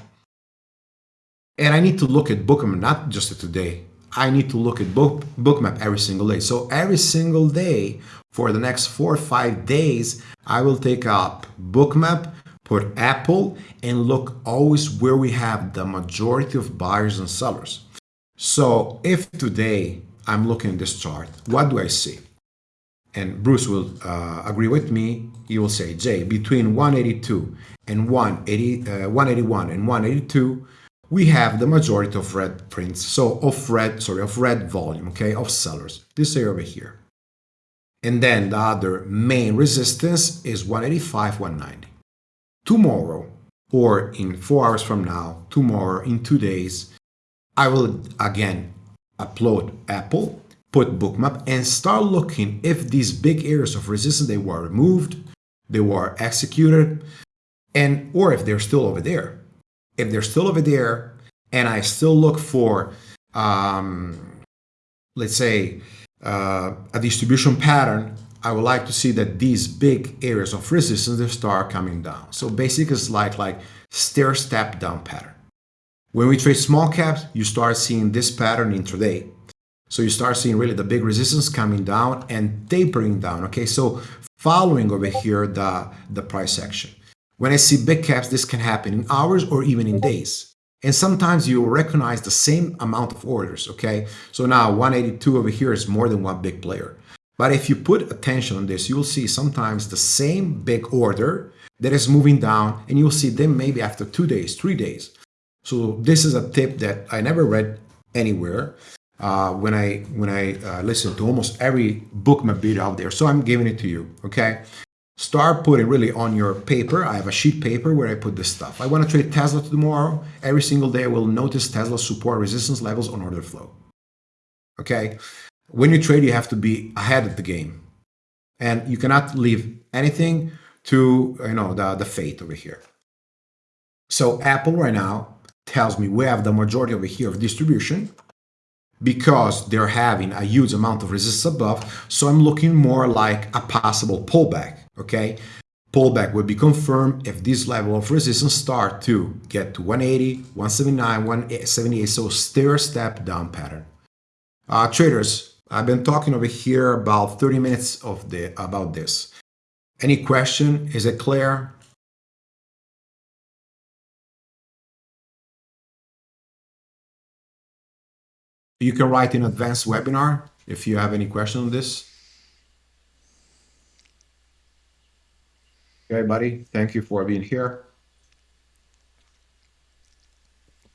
And I need to look at Bookmap not just today. I need to look at book, Bookmap every single day. So every single day for the next four or five days, I will take up Bookmap, put Apple, and look always where we have the majority of buyers and sellers. So if today I'm looking at this chart, what do I see? And Bruce will uh, agree with me. He will say, Jay, between 182 and 180, uh, 181 and 182, we have the majority of red prints. So of red, sorry, of red volume, okay, of sellers. This area over here. And then the other main resistance is 185, 190. Tomorrow, or in four hours from now, tomorrow, in two days, I will again upload Apple, put bookmap and start looking if these big areas of resistance they were removed, they were executed, and or if they're still over there. If they're still over there and I still look for, um, let's say, uh, a distribution pattern, I would like to see that these big areas of resistance they start coming down. So basically it's like, like stair step down pattern. When we trade small caps, you start seeing this pattern intraday. So you start seeing really the big resistance coming down and tapering down. Okay, so following over here the, the price action. When I see big caps, this can happen in hours or even in days. And sometimes you will recognize the same amount of orders, okay? So now 182 over here is more than one big player. But if you put attention on this, you'll see sometimes the same big order that is moving down and you'll see them maybe after two days, three days. So this is a tip that I never read anywhere uh, when I when I uh, listen to almost every bookmap video out there. So I'm giving it to you. Okay. Start putting really on your paper. I have a sheet paper where I put this stuff. I want to trade Tesla tomorrow. Every single day I will notice Tesla support resistance levels on order flow. Okay. When you trade, you have to be ahead of the game. And you cannot leave anything to you know the, the fate over here. So Apple right now tells me we have the majority over here of distribution because they're having a huge amount of resistance above. So I'm looking more like a possible pullback, okay? Pullback would be confirmed if this level of resistance start to get to 180, 179, 178, so stair step down pattern. Uh, traders, I've been talking over here about 30 minutes of the about this. Any question? Is it clear? You can write in advanced webinar if you have any question on this. Okay, buddy. Thank you for being here.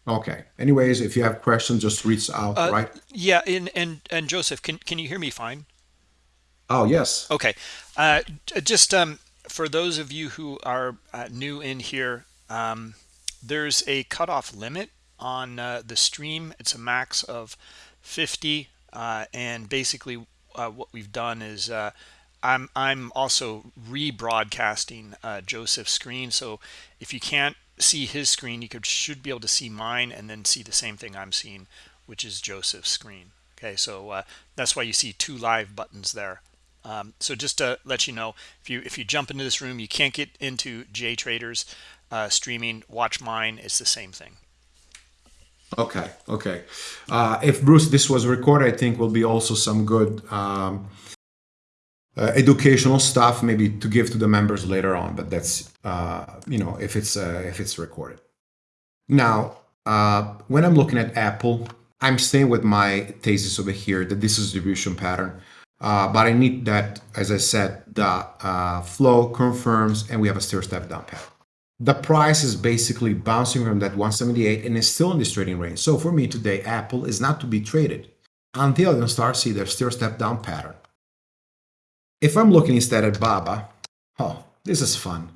Okay. Anyways, if you have questions, just reach out, uh, right? Yeah, and and and Joseph, can can you hear me fine? Oh yes. Okay. Uh, just um, for those of you who are uh, new in here, um, there's a cutoff limit on uh, the stream. It's a max of 50. Uh, and basically uh, what we've done is uh, I'm, I'm also rebroadcasting uh, Joseph's screen. So if you can't see his screen, you could should be able to see mine and then see the same thing I'm seeing, which is Joseph's screen. Okay, so uh, that's why you see two live buttons there. Um, so just to let you know, if you if you jump into this room, you can't get into J Traders uh, streaming. Watch mine; it's the same thing. Okay, okay. Uh, if Bruce, this was recorded, I think will be also some good um, uh, educational stuff, maybe to give to the members later on. But that's uh, you know if it's uh, if it's recorded. Now, uh, when I'm looking at Apple, I'm staying with my thesis over here that this is distribution pattern. Uh, but I need that, as I said, the uh, flow confirms and we have a stair step down pattern. The price is basically bouncing from that 178 and is still in this trading range. So for me today, Apple is not to be traded until I start see their stair step down pattern. If I'm looking instead at Baba, oh, this is fun.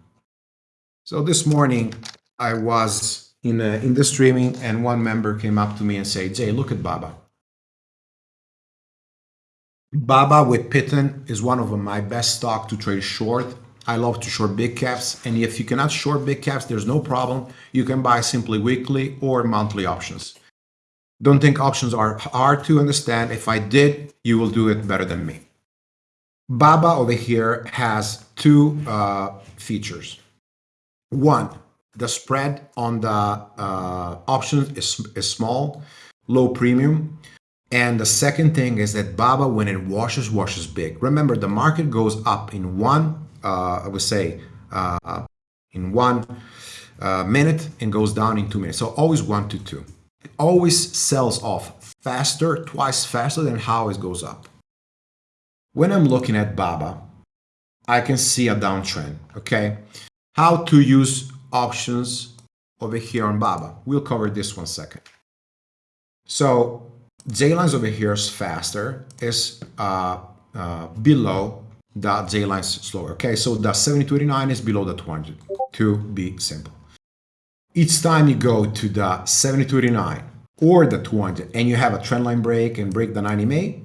So this morning I was in, a, in the streaming and one member came up to me and said, Jay, look at Baba. Baba with Pitten is one of my best stock to trade short. I love to short big caps. And if you cannot short big caps, there's no problem. You can buy simply weekly or monthly options. Don't think options are hard to understand. If I did, you will do it better than me. Baba over here has two uh, features. One, the spread on the uh, options is, is small, low premium. And the second thing is that Baba, when it washes, washes big. Remember, the market goes up in one, uh, I would say, uh, in one uh, minute and goes down in two minutes. So always one to two. It always sells off faster, twice faster than how it goes up. When I'm looking at Baba, I can see a downtrend, okay? How to use options over here on Baba. We'll cover this one second. So J-lines over here is faster, is uh, uh, below the J-lines slower. Okay, so the 7289 is below the 200 to be simple. Each time you go to the 7289 or the 200 and you have a trend line break and break the 90 MA,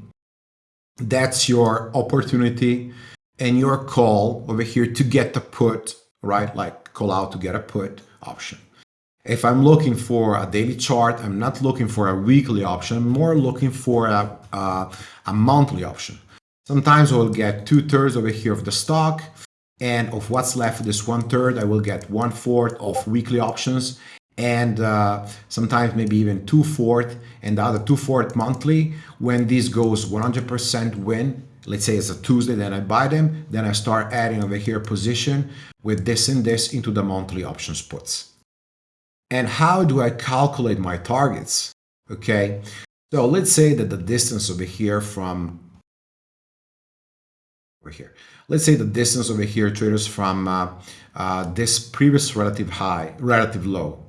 that's your opportunity and your call over here to get the put, right? Like call out to get a put option. If I'm looking for a daily chart, I'm not looking for a weekly option, I'm more looking for a, a, a monthly option. Sometimes I will get two thirds over here of the stock and of what's left of this one third, I will get one fourth of weekly options and uh, sometimes maybe even two fourth and the other two fourth monthly. When this goes 100% win, let's say it's a Tuesday, then I buy them, then I start adding over here position with this and this into the monthly options puts. And how do I calculate my targets? Okay, so let's say that the distance over here from over here, let's say the distance over here traders from uh, uh, this previous relative high, relative low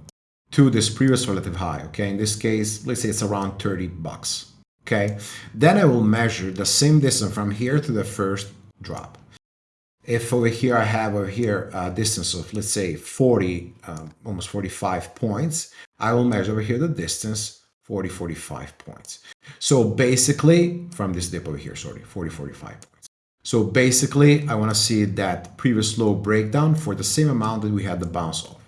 to this previous relative high. Okay, in this case, let's say it's around 30 bucks. Okay, then I will measure the same distance from here to the first drop if over here I have over here a distance of let's say 40 um, almost 45 points I will measure over here the distance 40 45 points so basically from this dip over here sorry 40 45 points so basically I want to see that previous low breakdown for the same amount that we had the bounce off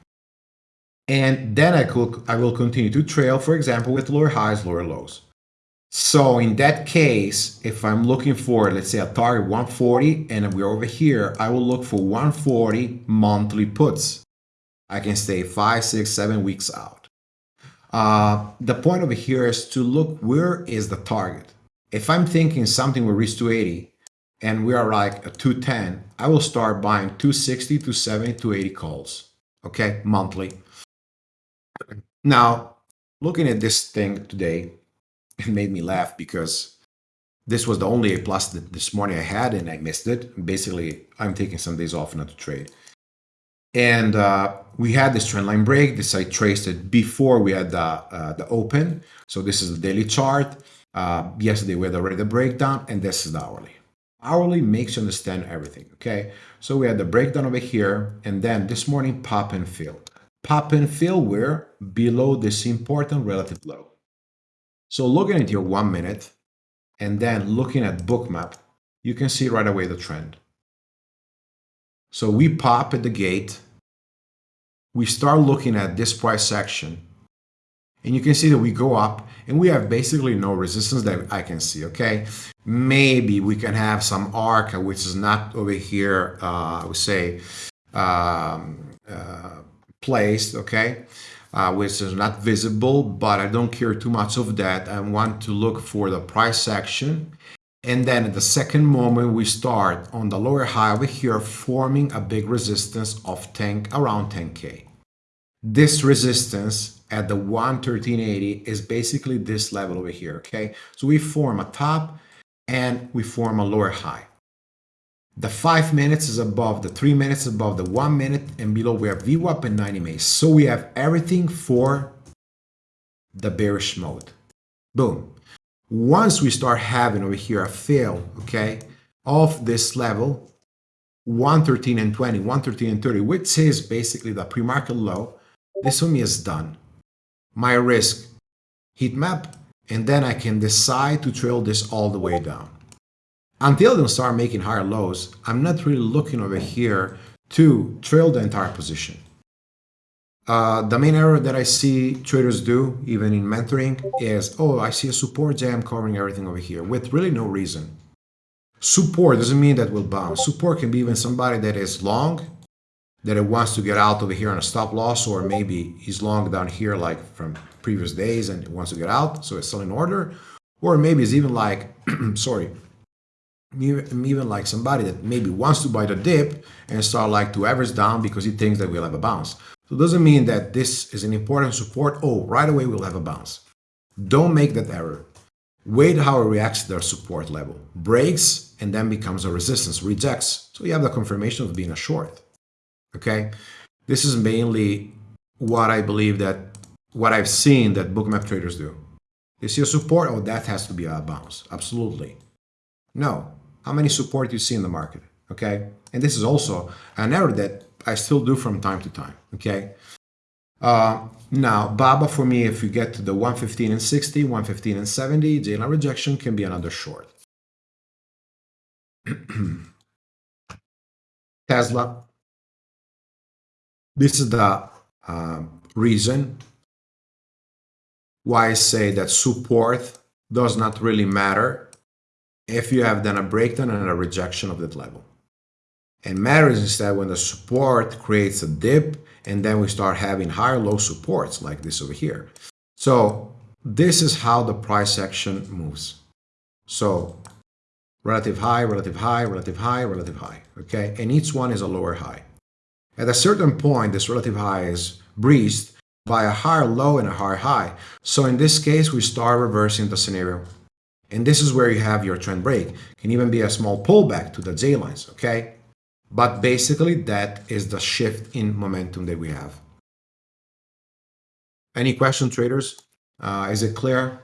and then I could I will continue to trail for example with lower highs lower lows so in that case, if I'm looking for, let's say a target 140 and we're over here, I will look for 140 monthly puts. I can stay five, six, seven weeks out. Uh, the point over here is to look where is the target. If I'm thinking something will reach 280 and we are like a 210, I will start buying 260, 270, 280 calls, okay, monthly. Now, looking at this thing today, it made me laugh because this was the only A plus that this morning I had and I missed it. Basically, I'm taking some days off not to trade. And uh, we had this trend line break. This I traced it before we had the, uh, the open. So this is the daily chart. Uh, yesterday we had already the breakdown and this is the hourly. Hourly makes you understand everything, okay? So we had the breakdown over here and then this morning pop and fill. Pop and fill were below this important relative low. So looking at your one minute and then looking at bookmap, you can see right away the trend. So we pop at the gate, we start looking at this price section, And you can see that we go up and we have basically no resistance that I can see, okay? Maybe we can have some arc, which is not over here, uh, I would say, um, uh, placed, okay? Uh, which is not visible, but I don't care too much of that. I want to look for the price action. And then at the second moment, we start on the lower high over here, forming a big resistance of 10, around 10K. This resistance at the 113.80 is basically this level over here, okay? So we form a top and we form a lower high. The 5 minutes is above, the 3 minutes above, the 1 minute and below we have VWAP and 90 MA. So we have everything for the bearish mode. Boom. Once we start having over here a fail, okay, of this level, 113 and 20, 113 and 30, which is basically the pre-market low, this for is done. My risk, heat map, and then I can decide to trail this all the way down. Until they start making higher lows, I'm not really looking over here to trail the entire position. Uh, the main error that I see traders do, even in mentoring, is, oh, I see a support jam covering everything over here, with really no reason. Support doesn't mean that will bounce. Support can be even somebody that is long, that it wants to get out over here on a stop loss, or maybe he's long down here like from previous days and wants to get out, so it's still in order. Or maybe it's even like, sorry, even like somebody that maybe wants to buy the dip and start like to average down because he thinks that we'll have a bounce. So it doesn't mean that this is an important support. Oh, right away we'll have a bounce. Don't make that error. Wait how it reacts to their support level. Breaks and then becomes a resistance, rejects. So you have the confirmation of being a short. Okay, this is mainly what I believe that what I've seen that bookmap traders do. They see a support, oh, that has to be a bounce. Absolutely. No, how many support you see in the market, okay? And this is also an error that I still do from time to time, okay? Uh, now, BABA for me, if you get to the 115 and 60, 115 and 70, J-line rejection can be another short. Tesla. This is the uh, reason why I say that support does not really matter if you have done a breakdown and a rejection of that level. And matters instead when the support creates a dip and then we start having higher low supports like this over here. So this is how the price action moves. So relative high, relative high, relative high, relative high, okay? And each one is a lower high. At a certain point, this relative high is breached by a higher low and a higher high. So in this case, we start reversing the scenario. And this is where you have your trend break. Can even be a small pullback to the J lines, okay? But basically that is the shift in momentum that we have. Any question, traders? Uh, is it clear?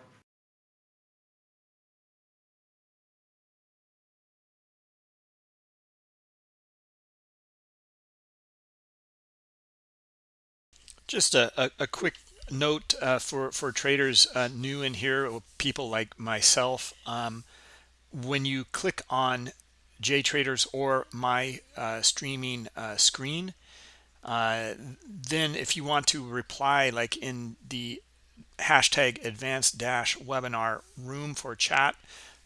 Just a, a, a quick note uh, for for traders uh, new in here, people like myself. Um, when you click on JTraders or my uh, streaming uh, screen, uh, then if you want to reply, like in the hashtag advanced dash webinar room for chat,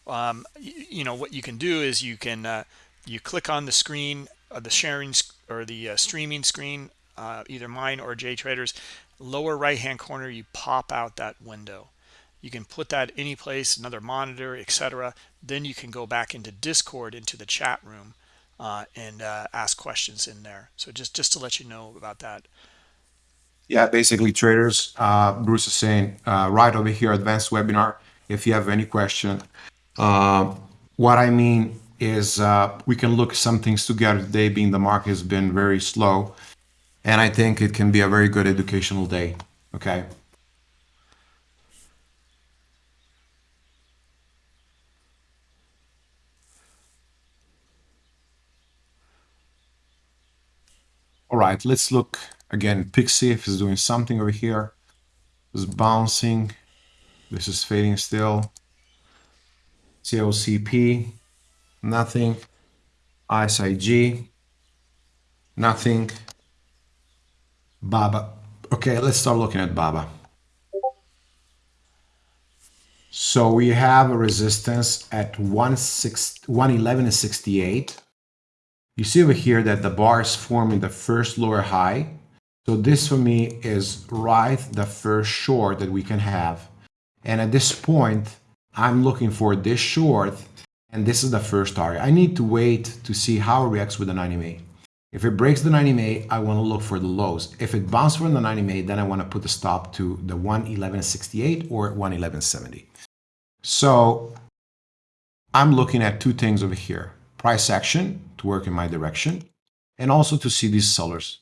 um, you, you, know what you can do is you can uh, you click on the screen, the sharing or the streaming screen, either mine or JTraders lower right hand corner you pop out that window. You can put that any place another monitor etc then you can go back into discord into the chat room uh, and uh, ask questions in there. So just just to let you know about that. Yeah basically traders uh, bruce is saying uh, right over here advanced webinar if you have any question. Uh, what i mean is uh, we can look some things together. Today being the market has been very slow and I think it can be a very good educational day. Okay. All right, let's look again. Pixie if is doing something over here. It's bouncing. This is fading still. COCP, nothing. ISIG, nothing. Baba. Okay, let's start looking at Baba. So we have a resistance at 111 and 68. You see over here that the bar is forming the first lower high. So this for me is right the first short that we can have. And at this point, I'm looking for this short and this is the first target. I need to wait to see how it reacts with the 90 MA. If it breaks the 90 MA, I want to look for the lows. If it bounces from the 90 MA, then I want to put the stop to the 111.68 or 111.70. So I'm looking at two things over here. Price action to work in my direction and also to see these sellers.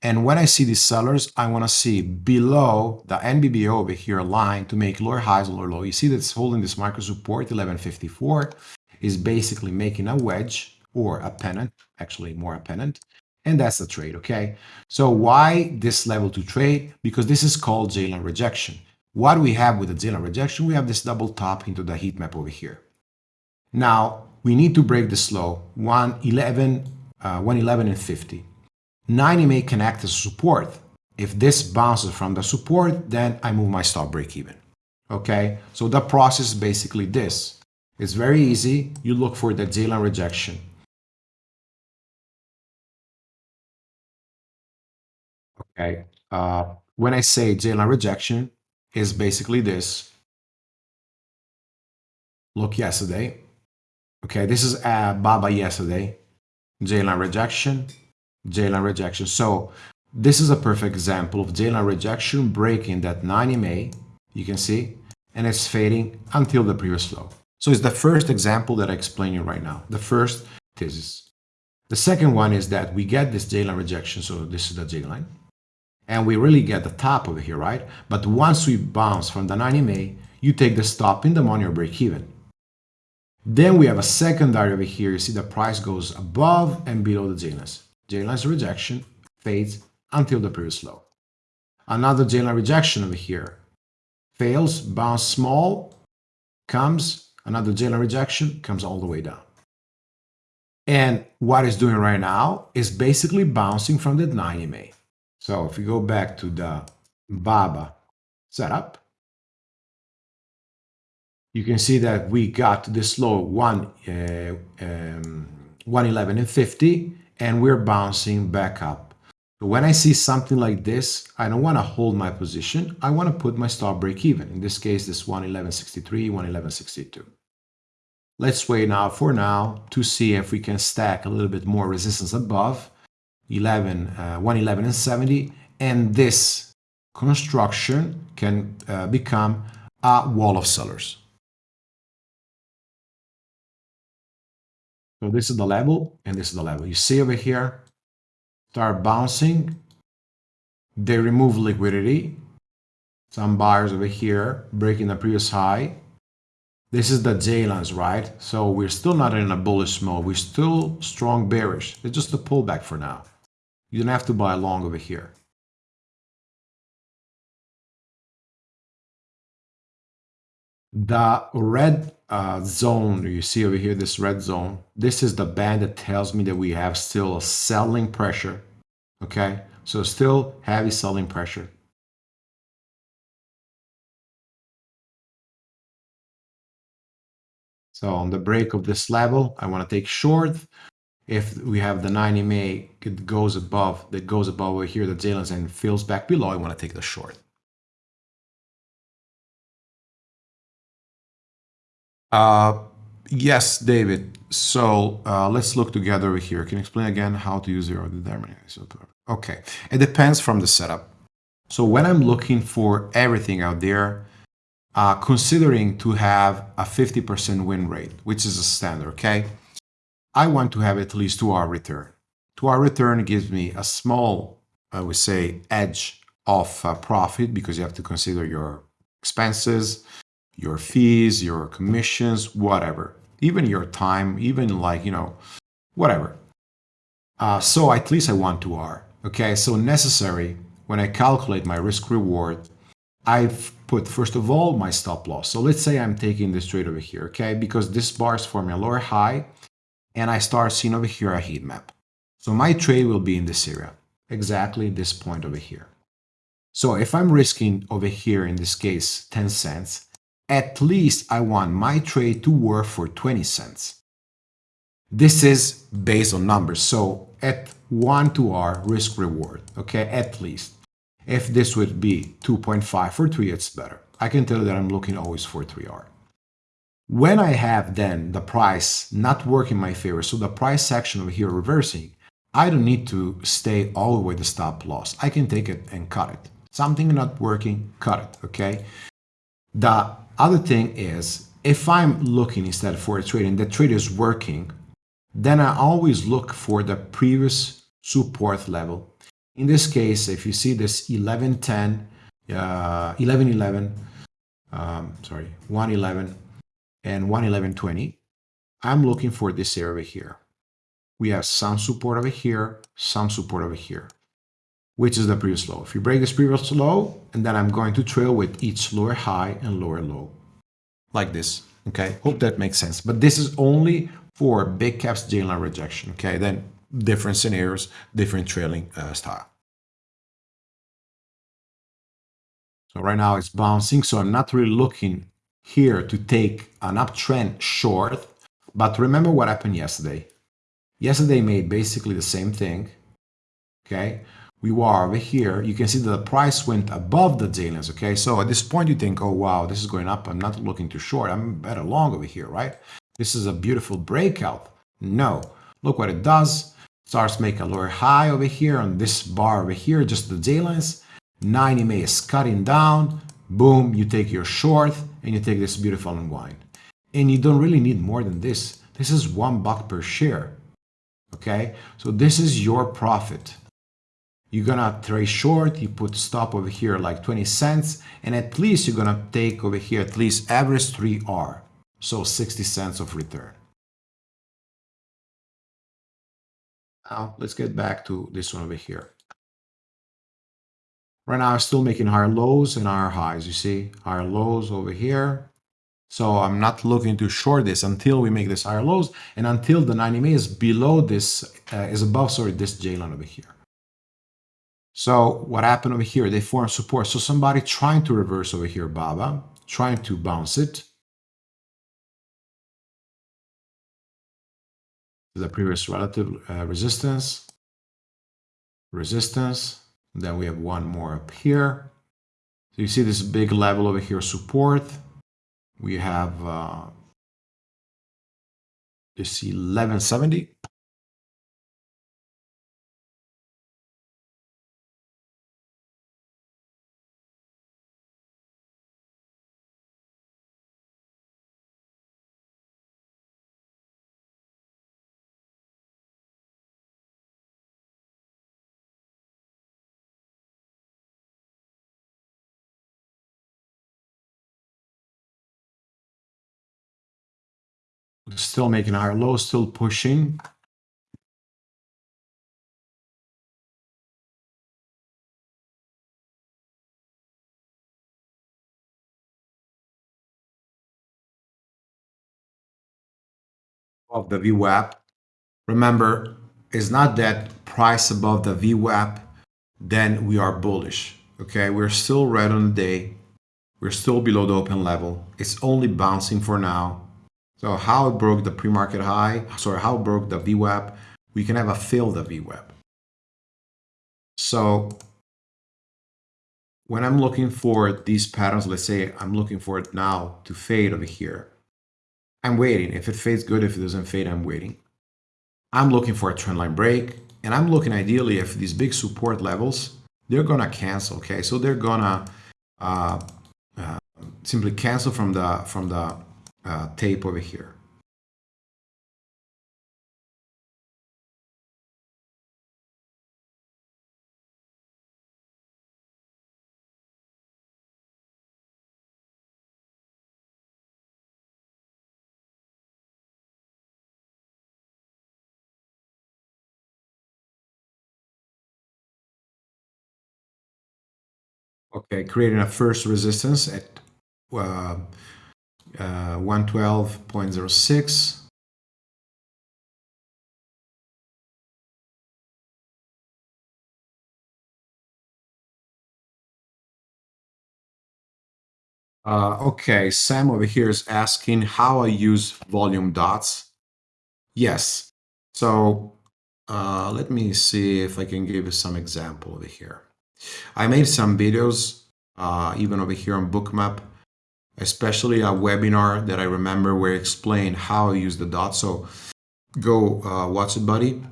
And when I see these sellers, I want to see below the NBBO over here line to make lower highs, lower low. You see that it's holding this micro support 1154 is basically making a wedge or a pennant, actually more a pennant. And that's a trade, okay? So why this level to trade? Because this is called J-line rejection. What we have with the J-line rejection? We have this double top into the heat map over here. Now, we need to break this low, 111, uh, 111 and 50. 90 may connect as support. If this bounces from the support, then I move my stop break even. Okay, so the process is basically this. It's very easy. You look for the J-line rejection. Okay, uh, when I say J-line rejection, is basically this. Look yesterday. Okay, this is uh, Baba yesterday. J-line rejection, J-line rejection. So this is a perfect example of J-line rejection breaking that 90 MA, you can see, and it's fading until the previous low. So it's the first example that I explain you right now, the first thesis. The second one is that we get this J-line rejection, so this is the J-line, and we really get the top over here, right? But once we bounce from the 90 MA, you take the stop in the money or break even. Then we have a secondary over here. You see the price goes above and below the J-lines. J-line's rejection fades until the previous low. Another J-line rejection over here. Fails, bounce small, comes, another J-line rejection, comes all the way down. And what it's doing right now is basically bouncing from the 90 MA. So if we go back to the BABA setup, you can see that we got this low 1, uh, um, 111 and 50 and we're bouncing back up. When I see something like this, I don't want to hold my position. I want to put my stop break even. In this case, this 111.63, 111.62. Let's wait now for now to see if we can stack a little bit more resistance above 11, uh, 111 and 70. And this construction can uh, become a wall of sellers. So this is the level and this is the level. You see over here, start bouncing. They remove liquidity. Some buyers over here breaking the previous high. This is the J lines, right? So we're still not in a bullish mode. We're still strong bearish. It's just a pullback for now. You don't have to buy long over here. The red uh, zone you see over here, this red zone, this is the band that tells me that we have still a selling pressure. Okay, so still heavy selling pressure. So on the break of this level, I want to take short. If we have the 90 MA, it goes above, that goes above over here, the J-lines and fills back below, I want to take the short. Uh, yes, David. So uh, let's look together over here. Can you explain again how to use your determining? Okay, it depends from the setup. So when I'm looking for everything out there, uh, considering to have a 50% win rate, which is a standard, okay? I want to have at least two R return. Two R return gives me a small, I would say, edge of uh, profit because you have to consider your expenses, your fees, your commissions, whatever, even your time, even like, you know, whatever. Uh, so at least I want two R. Okay, so necessary when I calculate my risk reward, I've put first of all my stop loss. So let's say I'm taking this trade over here, okay, because this bar is forming a lower high and I start seeing over here a heat map. So my trade will be in this area, exactly this point over here. So if I'm risking over here, in this case, 10 cents, at least I want my trade to work for 20 cents. This is based on numbers. So at 1 to R risk reward, okay, at least. If this would be 2.5 for 3, it's better. I can tell that I'm looking always for 3R. When I have then the price not working in my favor, so the price section over here reversing, I don't need to stay all the way to stop loss. I can take it and cut it. Something not working, cut it, okay? The other thing is, if I'm looking instead for a trade and the trade is working, then I always look for the previous support level. In this case, if you see this 1110, uh, 1111, um, sorry, 111 and 11120, I'm looking for this area here. We have some support over here, some support over here, which is the previous low. If you break this previous low, and then I'm going to trail with each lower high and lower low, like this. Okay, hope that makes sense. But this is only for big caps J line rejection. Okay, then different scenarios, different trailing uh, style. So right now it's bouncing, so I'm not really looking here to take an uptrend short. But remember what happened yesterday. Yesterday made basically the same thing. Okay, we were over here. You can see that the price went above the J-lines. Okay, so at this point you think, oh wow, this is going up. I'm not looking too short. I'm better long over here, right? This is a beautiful breakout. No, look what it does. Starts make a lower high over here on this bar over here, just the J-lines. 90 MA is cutting down. Boom, you take your short and you take this beautiful unwind. And you don't really need more than this. This is one buck per share. Okay, so this is your profit. You're gonna trade short, you put stop over here like 20 cents, and at least you're gonna take over here at least average 3R so 60 cents of return. Now let's get back to this one over here. Right now I'm still making higher lows and higher highs, you see, higher lows over here. So I'm not looking to short this until we make this higher lows and until the 90 MA is below this, uh, is above, sorry, this J line over here. So what happened over here? They form support. So somebody trying to reverse over here, Baba, trying to bounce it. the previous relative uh, resistance, resistance, then we have one more up here. So you see this big level over here, support. We have uh, this 1170. Still making higher low, still pushing. Of the VWAP. Remember, it's not that price above the VWAP, then we are bullish. Okay, we're still red on the day. We're still below the open level. It's only bouncing for now. So how it broke the pre-market high, sorry, how it broke the VWAP, we can have a fill the VWAP. So when I'm looking for these patterns, let's say I'm looking for it now to fade over here. I'm waiting. If it fades good, if it doesn't fade, I'm waiting. I'm looking for a trendline break, and I'm looking ideally if these big support levels, they're gonna cancel, okay? So they're gonna uh, uh, simply cancel from the from the uh, tape over here. Okay, creating a first resistance at uh, uh, 112.06. Uh, okay, Sam over here is asking how I use volume dots. Yes. So uh, let me see if I can give you some example over here. I made some videos, uh, even over here on Bookmap, especially a webinar that I remember where I explained how I use the dot. So go uh, watch it, buddy.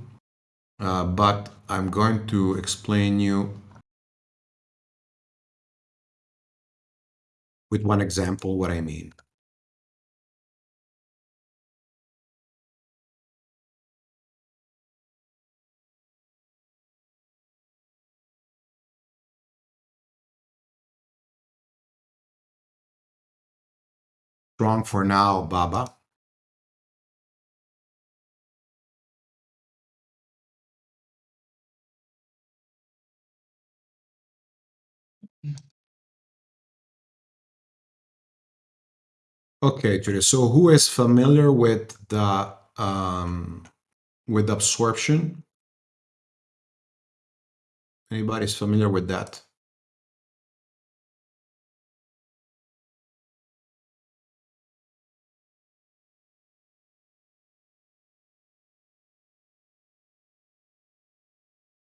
Uh, but I'm going to explain you with one example what I mean. Strong for now, Baba. Okay, Julia. So who is familiar with the um, with absorption? Anybody's familiar with that?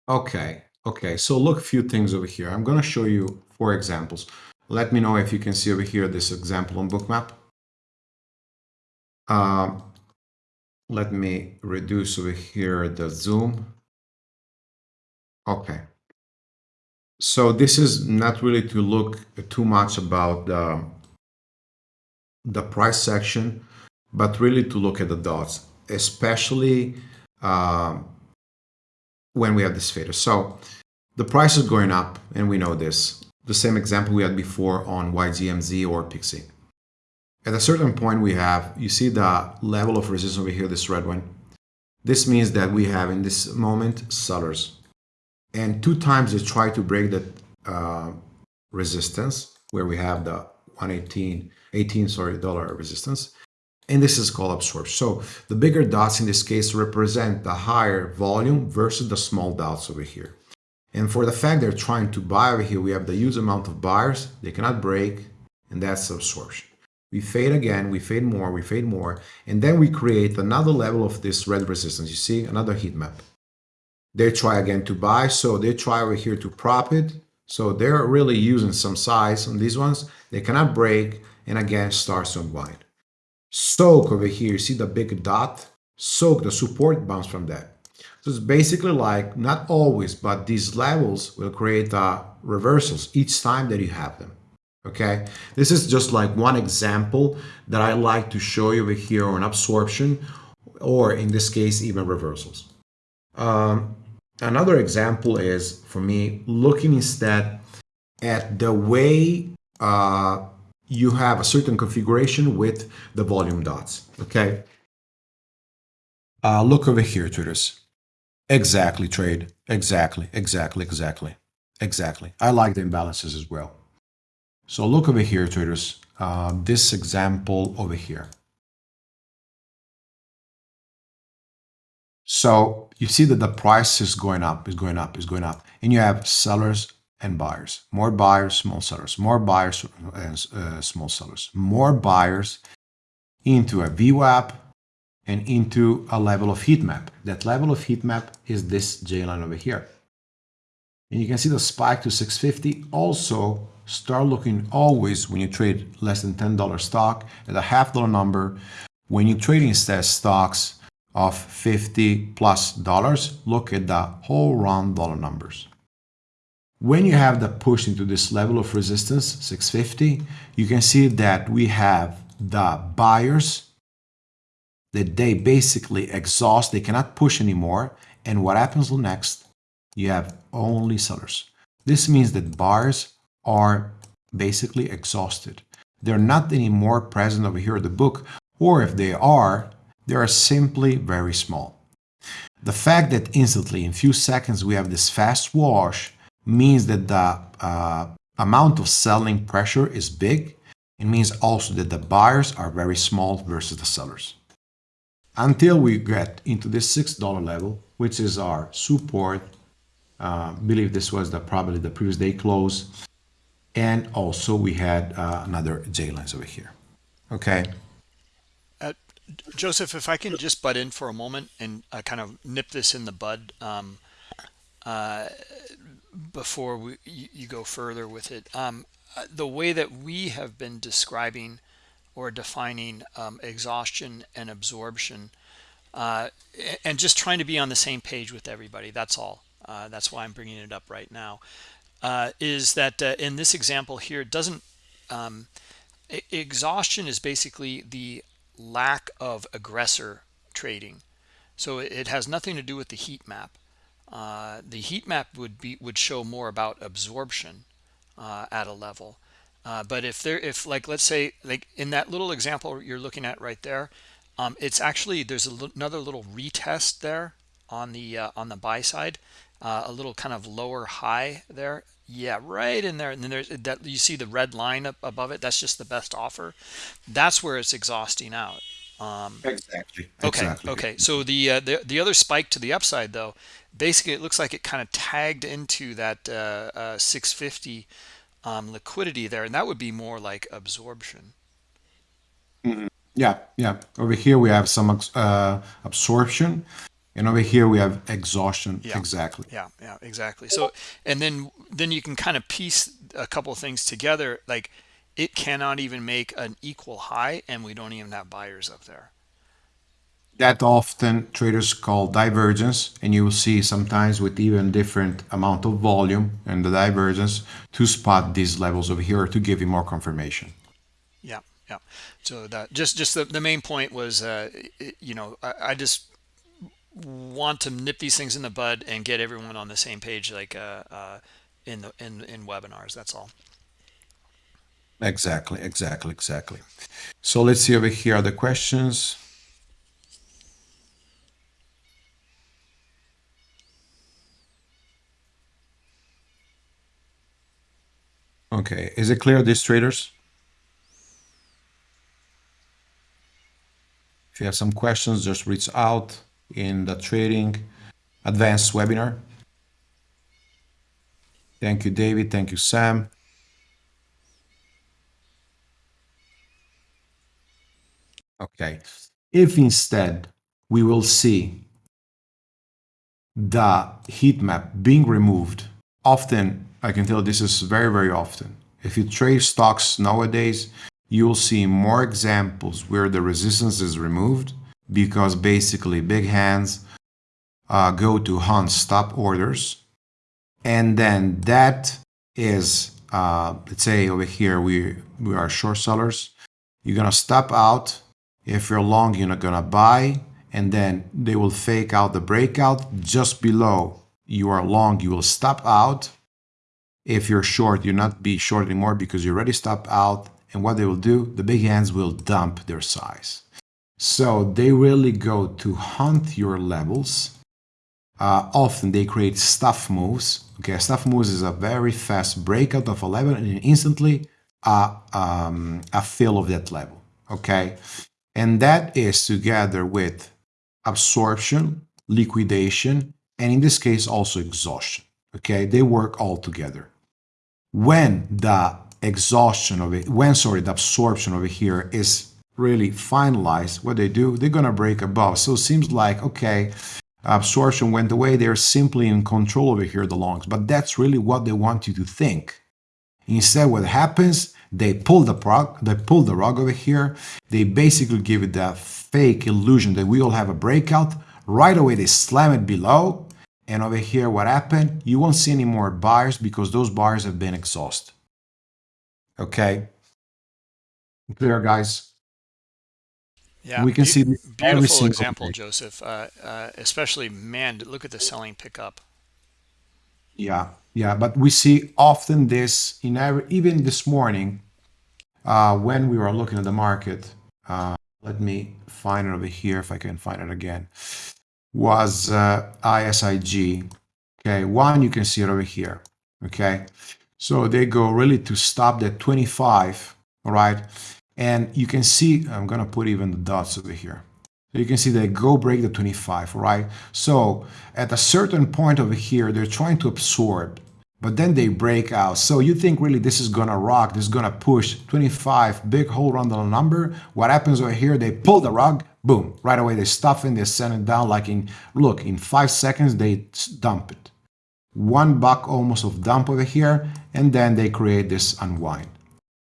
Okay, okay. So look a few things over here. I'm going to show you four examples. Let me know if you can see over here this example on Bookmap. Um, let me reduce over here the zoom. Okay. So this is not really to look too much about the, the price section, but really to look at the dots, especially um, when we have this fader. So the price is going up, and we know this. The same example we had before on YZMZ or Pixie. At a certain point we have, you see the level of resistance over here, this red one. This means that we have in this moment sellers. And two times they try to break that uh, resistance where we have the 118, 18, sorry, dollar resistance. And this is called absorption. So the bigger dots in this case represent the higher volume versus the small dots over here. And for the fact they're trying to buy over here, we have the huge amount of buyers, they cannot break, and that's absorption. We fade again, we fade more, we fade more, and then we create another level of this red resistance. You see, another heat map. They try again to buy, so they try over here to prop it. So they're really using some size on these ones. They cannot break, and again starts to unwind. Soak over here, see the big dot? Soak, the support bounce from that. So it's basically like, not always, but these levels will create uh, reversals each time that you have them okay this is just like one example that I like to show you over here on absorption or in this case even reversals um, another example is for me looking instead at the way uh, you have a certain configuration with the volume dots okay? Uh, look over here traders exactly trade. Exactly exactly exactly. Exactly. I like the imbalances as well. So look over here, traders, uh, this example over here. So you see that the price is going up, is going up, is going up. And you have sellers and buyers. More buyers, small sellers. More buyers, and uh, small sellers. More buyers into a VWAP and into a level of heat map. That level of heat map is this J line over here. And you can see the spike to 650 also start looking always when you trade less than $10 stock at a half dollar number. When you trade instead stocks of 50 plus dollars, look at the whole round dollar numbers. When you have the push into this level of resistance, 650, you can see that we have the buyers that they basically exhaust, they cannot push anymore. And what happens next? You have only sellers. This means that buyers are basically exhausted. They're not anymore present over here in the book, or if they are, they are simply very small. The fact that instantly, in few seconds, we have this fast wash means that the uh, amount of selling pressure is big. It means also that the buyers are very small versus the sellers. Until we get into this $6 level, which is our support, uh, believe this was the probably the previous day close, and also we had uh, another J lines over here. Okay. Uh, Joseph, if I can just butt in for a moment and uh, kind of nip this in the bud um, uh, before we, you, you, go further with it. Um, uh, the way that we have been describing or defining um, exhaustion and absorption uh, and just trying to be on the same page with everybody. That's all. Uh, that's why I'm bringing it up right now. Uh, is that uh, in this example here, it doesn't um, exhaustion is basically the lack of aggressor trading. So it has nothing to do with the heat map. Uh, the heat map would be would show more about absorption uh, at a level. Uh, but if there, if like let's say like in that little example you're looking at right there, um, it's actually there's another little retest there on the uh, on the buy side, uh, a little kind of lower high there. Yeah, right in there. And then there's that you see the red line up above it. That's just the best offer. That's where it's exhausting out. Um, exactly. Okay. Exactly. Okay. So the, uh, the the other spike to the upside though, basically it looks like it kind of tagged into that uh, uh, 650 um, liquidity there, and that would be more like absorption. Mm -hmm. Yeah. Yeah. Over here we have some uh, absorption. And over here we have exhaustion. Yeah. Exactly. Yeah, yeah, exactly. So, and then then you can kind of piece a couple of things together. Like it cannot even make an equal high, and we don't even have buyers up there. That often traders call divergence, and you will see sometimes with even different amount of volume and the divergence to spot these levels over here to give you more confirmation. Yeah, yeah. So that just just the, the main point was, uh, you know, I, I just want to nip these things in the bud and get everyone on the same page like uh, uh, in the in in webinars that's all exactly exactly exactly so let's see over here the questions okay is it clear these traders if you have some questions just reach out in the trading advanced webinar. Thank you, David. Thank you, Sam. Okay. If instead we will see the heat map being removed, often, I can tell this is very, very often. If you trade stocks nowadays, you will see more examples where the resistance is removed because basically big hands uh, go to hunt stop orders and then that is uh, let's say over here we we are short sellers you're gonna stop out if you're long you're not gonna buy and then they will fake out the breakout just below you are long you will stop out if you're short you'll not be short anymore because you already stopped out and what they will do the big hands will dump their size so they really go to hunt your levels. Uh, often they create stuff moves. Okay, stuff moves is a very fast breakout of a level and instantly a, um, a fill of that level. Okay, and that is together with absorption, liquidation, and in this case also exhaustion. Okay, they work all together. When the exhaustion of it, when sorry, the absorption over here is really finalized, what they do, they're going to break above. So it seems like, okay, absorption went away. They're simply in control over here, the longs. But that's really what they want you to think. Instead, what happens, they pull the rug, they pull the rug over here. They basically give it that fake illusion that we all have a breakout. Right away, they slam it below. And over here, what happened? You won't see any more buyers because those buyers have been exhausted. Okay? Clear, guys? Yeah, we can see beautiful example, Joseph. Uh, uh, especially, man, look at the selling pickup. Yeah, yeah, but we see often this in every, even this morning uh, when we were looking at the market. Uh, let me find it over here if I can find it again. Was uh, ISIG. Okay, one you can see it over here. Okay, so they go really to stop that 25. All right and you can see, I'm to put even the dots over here. So you can see they go break the 25, right? So at a certain point over here, they're trying to absorb. but then they break out. So you think really this is gonna rock, this is gonna push 25, big hole whole roundel number. What happens over here, they pull the rug, boom, right away they stuff in, they send it down like in, look, in five seconds they dump it. One buck almost of dump over here, and then they create this unwind.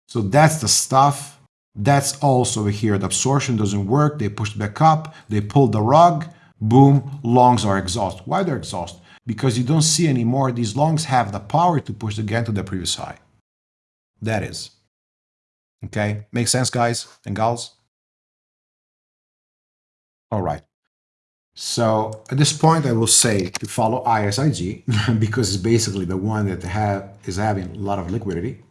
So that's the stuff. That's also here. The absorption doesn't work. They push back up. They pull the rug. Boom. longs are exhausted. Why they're exhausted? because you don't see anymore these longs have the power to push again to the previous high. That is. Okay, makes sense, guys and gals? All right. So at this point, I will say to follow ISIG because it's basically the one that have, is having a lot of liquidity.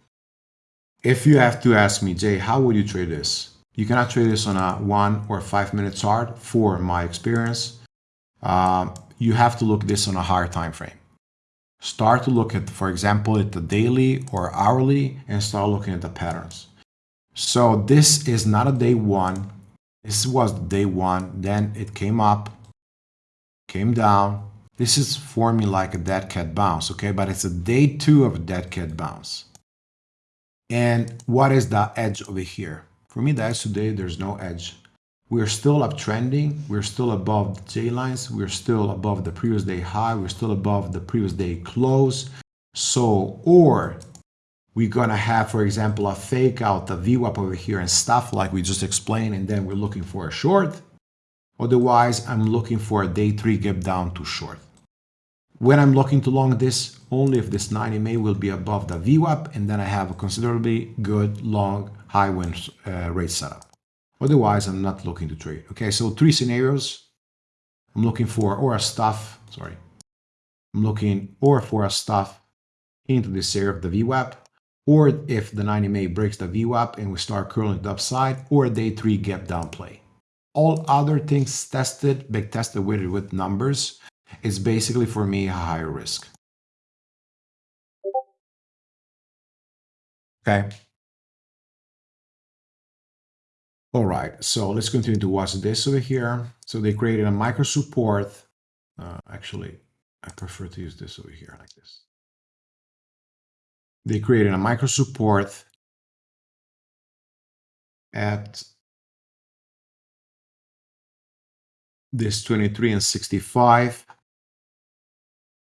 If you have to ask me, Jay, how would you trade this? You cannot trade this on a one or five minute chart for my experience. Um, you have to look this on a higher time frame. Start to look at, for example, at the daily or hourly and start looking at the patterns. So this is not a day one. This was day one. Then it came up, came down. This is forming like a dead cat bounce, okay? But it's a day two of a dead cat bounce. And what is the edge over here? For me, the edge today, there's no edge. We're still uptrending. We're still above the J lines. We're still above the previous day high. We're still above the previous day close. So, or we're going to have, for example, a fake out the VWAP over here and stuff like we just explained, and then we're looking for a short. Otherwise, I'm looking for a day three gap down to short. When I'm looking to long this, only if this 90 MA will be above the VWAP, and then I have a considerably good long high win uh, rate setup. Otherwise, I'm not looking to trade. Okay, so three scenarios. I'm looking for or a stuff, sorry. I'm looking or for a stuff into this area of the VWAP, or if the 90 MA breaks the VWAP and we start curling the upside, or a day three gap down play. All other things tested, big tested with with numbers, is basically for me a higher risk. Okay, All right, so let's continue to watch this over here. So they created a micro support. Uh, actually, I prefer to use this over here like this. They created a micro support at this 23 and 65.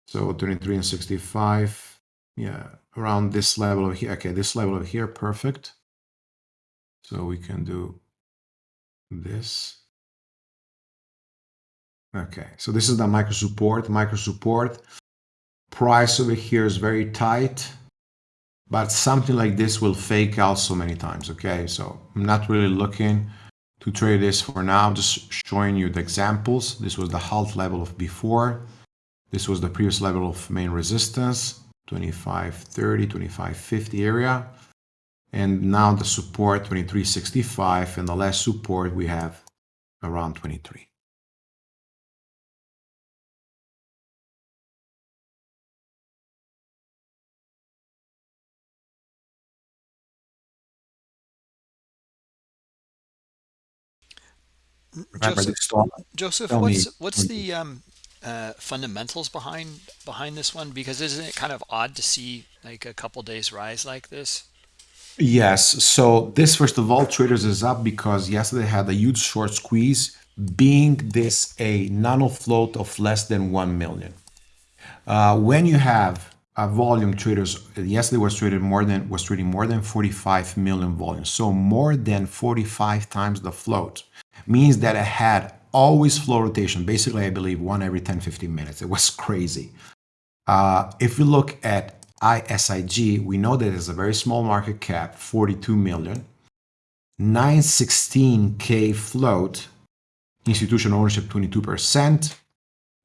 So 23 and 65, yeah, around this level of here. Okay, this level of here, perfect. So we can do this. Okay, so this is the micro support. Micro support price over here is very tight, but something like this will fake out so many times. Okay, so I'm not really looking to trade this for now. Just showing you the examples. This was the halt level of before. This was the previous level of main resistance, 2530, 2550 area and now the support 2365 and the last support we have around 23. Joseph, Joseph what's what's the um, uh, fundamentals behind behind this one? Because isn't it kind of odd to see like a couple days rise like this? Yes. So this, first of all, traders is up because yesterday had a huge short squeeze, being this a nano float of less than 1 million. Uh, when you have a volume traders, yesterday was traded more than was trading more than 45 million volume. So more than 45 times the float means that it had always float rotation. Basically, I believe one every 10, 15 minutes. It was crazy. Uh, if you look at ISIG, we know that it's a very small market cap, 42 million, 916K float, institutional ownership 22%.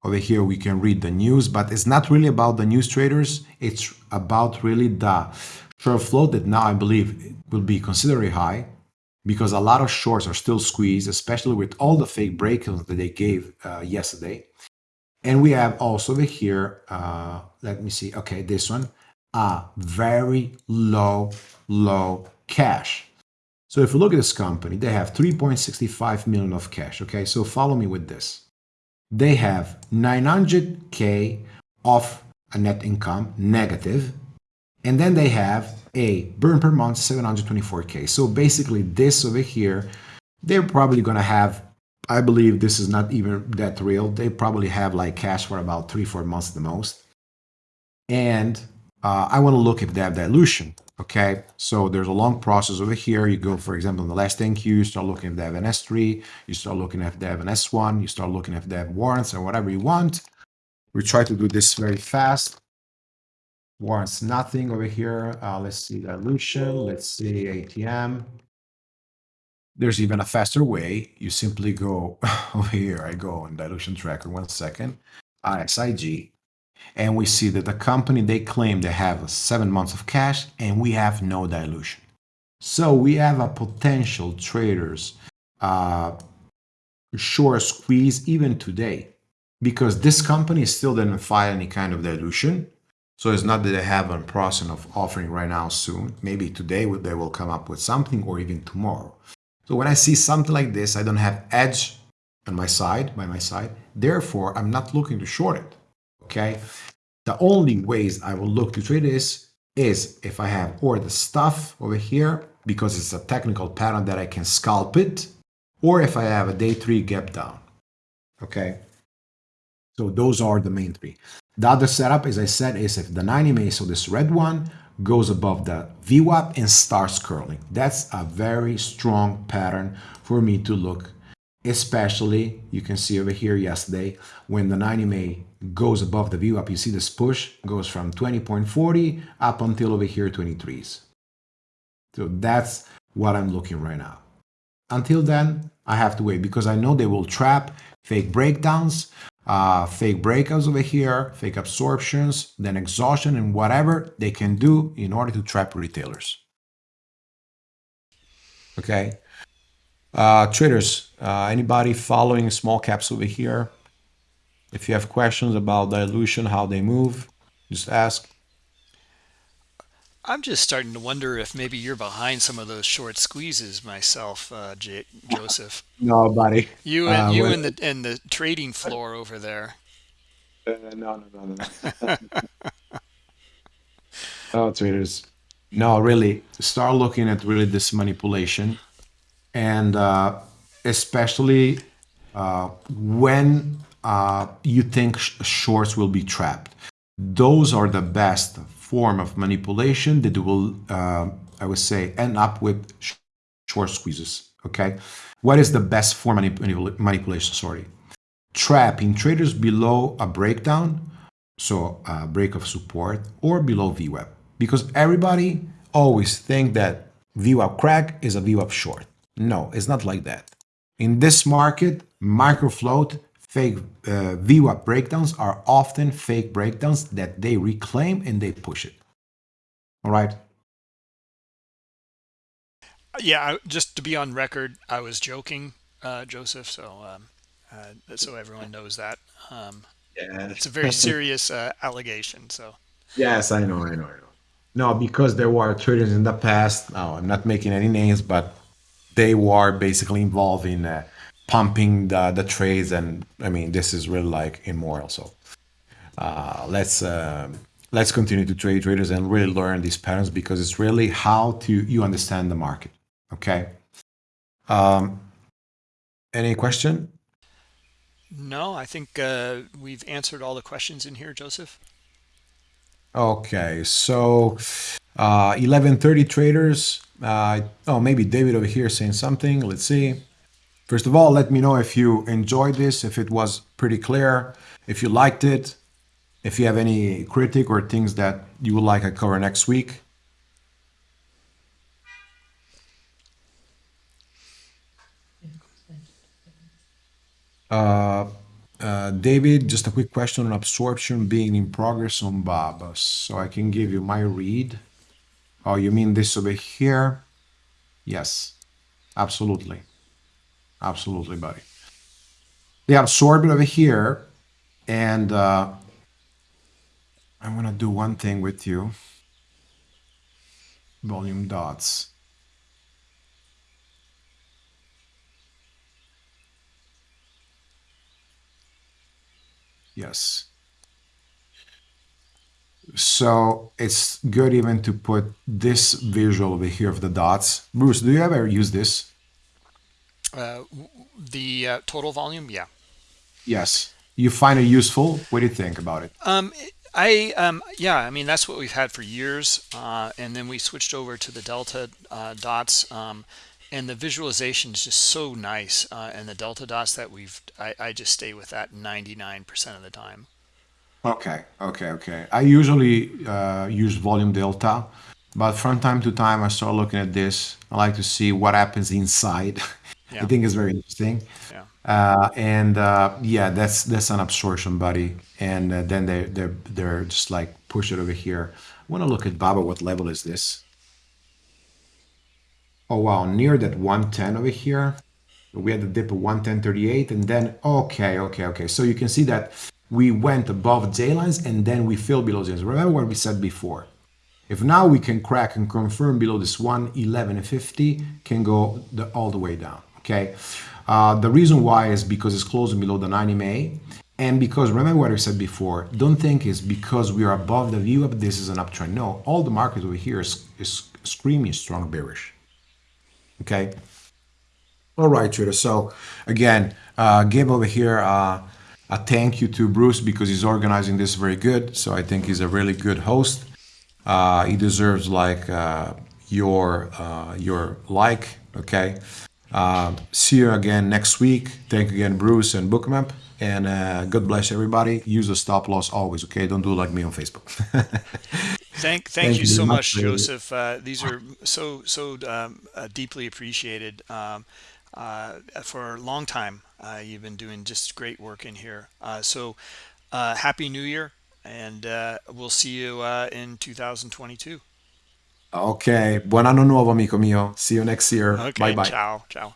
Over here we can read the news, but it's not really about the news traders. It's about really the short float that now I believe will be considerably high because a lot of shorts are still squeezed, especially with all the fake breakouts that they gave uh, yesterday. And we have also over here, uh, let me see, okay, this one, a very low, low cash. So if you look at this company, they have 3.65 million of cash. Okay, so follow me with this. They have 900K of a net income negative, and then they have a burn per month 724k. So basically, this over here, they're probably to have. I believe this is not even that real. They probably have like cash for about three, four months the most. And uh, I want to look if they have dilution. Okay, so there's a long process over here. You go, for example, in the last 10-Q, you start looking if they have an S3, you start looking if they have an S1, you start looking if they have warrants or whatever you want. We try to do this very fast. Warrants nothing over here. Uh, let's see dilution. Let's see ATM. There's even a faster way. You simply go over here. I go on dilution tracker. One second. ISIG and we see that the company they claim they have seven months of cash and we have no dilution so we have a potential traders uh, short squeeze even today because this company still didn't file any kind of dilution so it's not that they have a process of offering right now soon maybe today they will come up with something or even tomorrow so when i see something like this i don't have edge on my side by my side therefore i'm not looking to short it okay? The only ways I will look to trade this is if I have or the stuff over here, because it's a technical pattern that I can scalp it, or if I have a day three gap down, okay? So those are the main three. The other setup, as I said, is if the 90 MA, so this red one, goes above the VWAP and starts curling. That's a very strong pattern for me to look especially you can see over here yesterday when the 90 MA goes above the VWAP you see this push goes from 20.40 up until over here 23s so that's what i'm looking right now. Until then i have to wait because i know they will trap fake breakdowns uh, fake breakouts over here fake absorptions then exhaustion and whatever they can do in order to trap retailers okay uh, traders, uh, anybody following small caps over here? If you have questions about dilution, how they move, just ask. I'm just starting to wonder if maybe you're behind some of those short squeezes myself, uh, J Joseph. no, buddy. You and uh, you and the and the trading floor over there. Uh, no, no, no, no. oh, traders. No, really, start looking at really this manipulation and uh, especially uh, when uh, you think sh shorts will be trapped. Those are the best form of manipulation that will, uh, I would say, end up with short squeezes. Okay, what is the best form of manip manipulation? Sorry, trapping traders below a breakdown, so a break of support, or below VWAP, because everybody always think that VWAP crack is a VWAP short. No, it's not like that. In this market, microfloat fake uh, VWAP breakdowns are often fake breakdowns that they reclaim and they push it. All right. Yeah, just to be on record, I was joking, uh, Joseph. So, um, uh, so everyone knows that. Um, yeah, it's a very serious uh, allegation. So. Yes, I know, I know, I know. No, because there were traders in the past. No, I'm not making any names, but they were basically involved in uh, pumping the, the trades and i mean this is really like immoral so uh, let's uh, let's continue to trade traders and really learn these patterns because it's really how to you understand the market. Okay. Um, any question? No i think uh, we've answered all the questions in here joseph. Okay. So uh 1130 uh, traders uh, oh, maybe David over here saying something. Let's see. First of all, let me know if you enjoyed this, if it was pretty clear, if you liked it, if you have any critic or things that you would like I cover next week. Uh, uh, David, just a quick question on absorption being in progress on Bob. So I can give you my read. Oh, you mean this over here? Yes, absolutely. Absolutely, buddy. Absorb it over here. And uh, I'm going to do one thing with you. Volume dots. Yes. so it's good even to put this visual over here of the dots. Bruce, do you ever use this? Uh, the uh, total volume, yeah. Yes. You find it useful? What do you think about it? Um, I um, yeah, I mean that's what we've had for years, uh, and then we switched over to the delta uh, dots, um, and the visualization is just so nice. Uh, and the delta dots that we've, I, I just stay with that 99% of the time. Okay, okay, okay. I usually uh, use volume delta, but from time to time I start looking at this. I like to see what happens inside. I think it's very interesting. yeah. Uh, and uh, yeah, that's that's an absorption buddy. And uh, then they they're they're just like push it over here. I want to look at Baba. What level is this? Oh wow, near that 110 over here. We had the dip of 110.38 and then okay, okay, okay. So you can see that we went above J lines and then we fell below J lines. Remember what we said before. If now we can crack and confirm below this 111.50, can go the, all the way down. Okay. Uh, the reason why is because it's closing below the 90 MA. And because remember what I said before, don't think it's because we are above the VWAP, this is an uptrend. No, all the market over here is, is screaming strong bearish. Okay. All right, trader. So again, uh, give over here uh, a thank you to Bruce because he's organizing this very good. So I think he's a really good host. Uh, he deserves like uh, your uh, your like. Okay. Uh, see you again next week. Thank you again, Bruce and Bookmap. And uh, God bless everybody. Use a stop loss always. Okay. Don't do like me on Facebook. Thank, thank thank you you so much. much. Joseph. Uh, these are so, so um, uh, deeply appreciated. Um, uh, for a long time, uh, you've been doing just great work in here. Uh, so, uh, happy New Year, and uh, we'll see you uh, in 2022. Ok, buon anno nuovo amico mio. See you next year. Bye Okay, bye. ciao, ciao.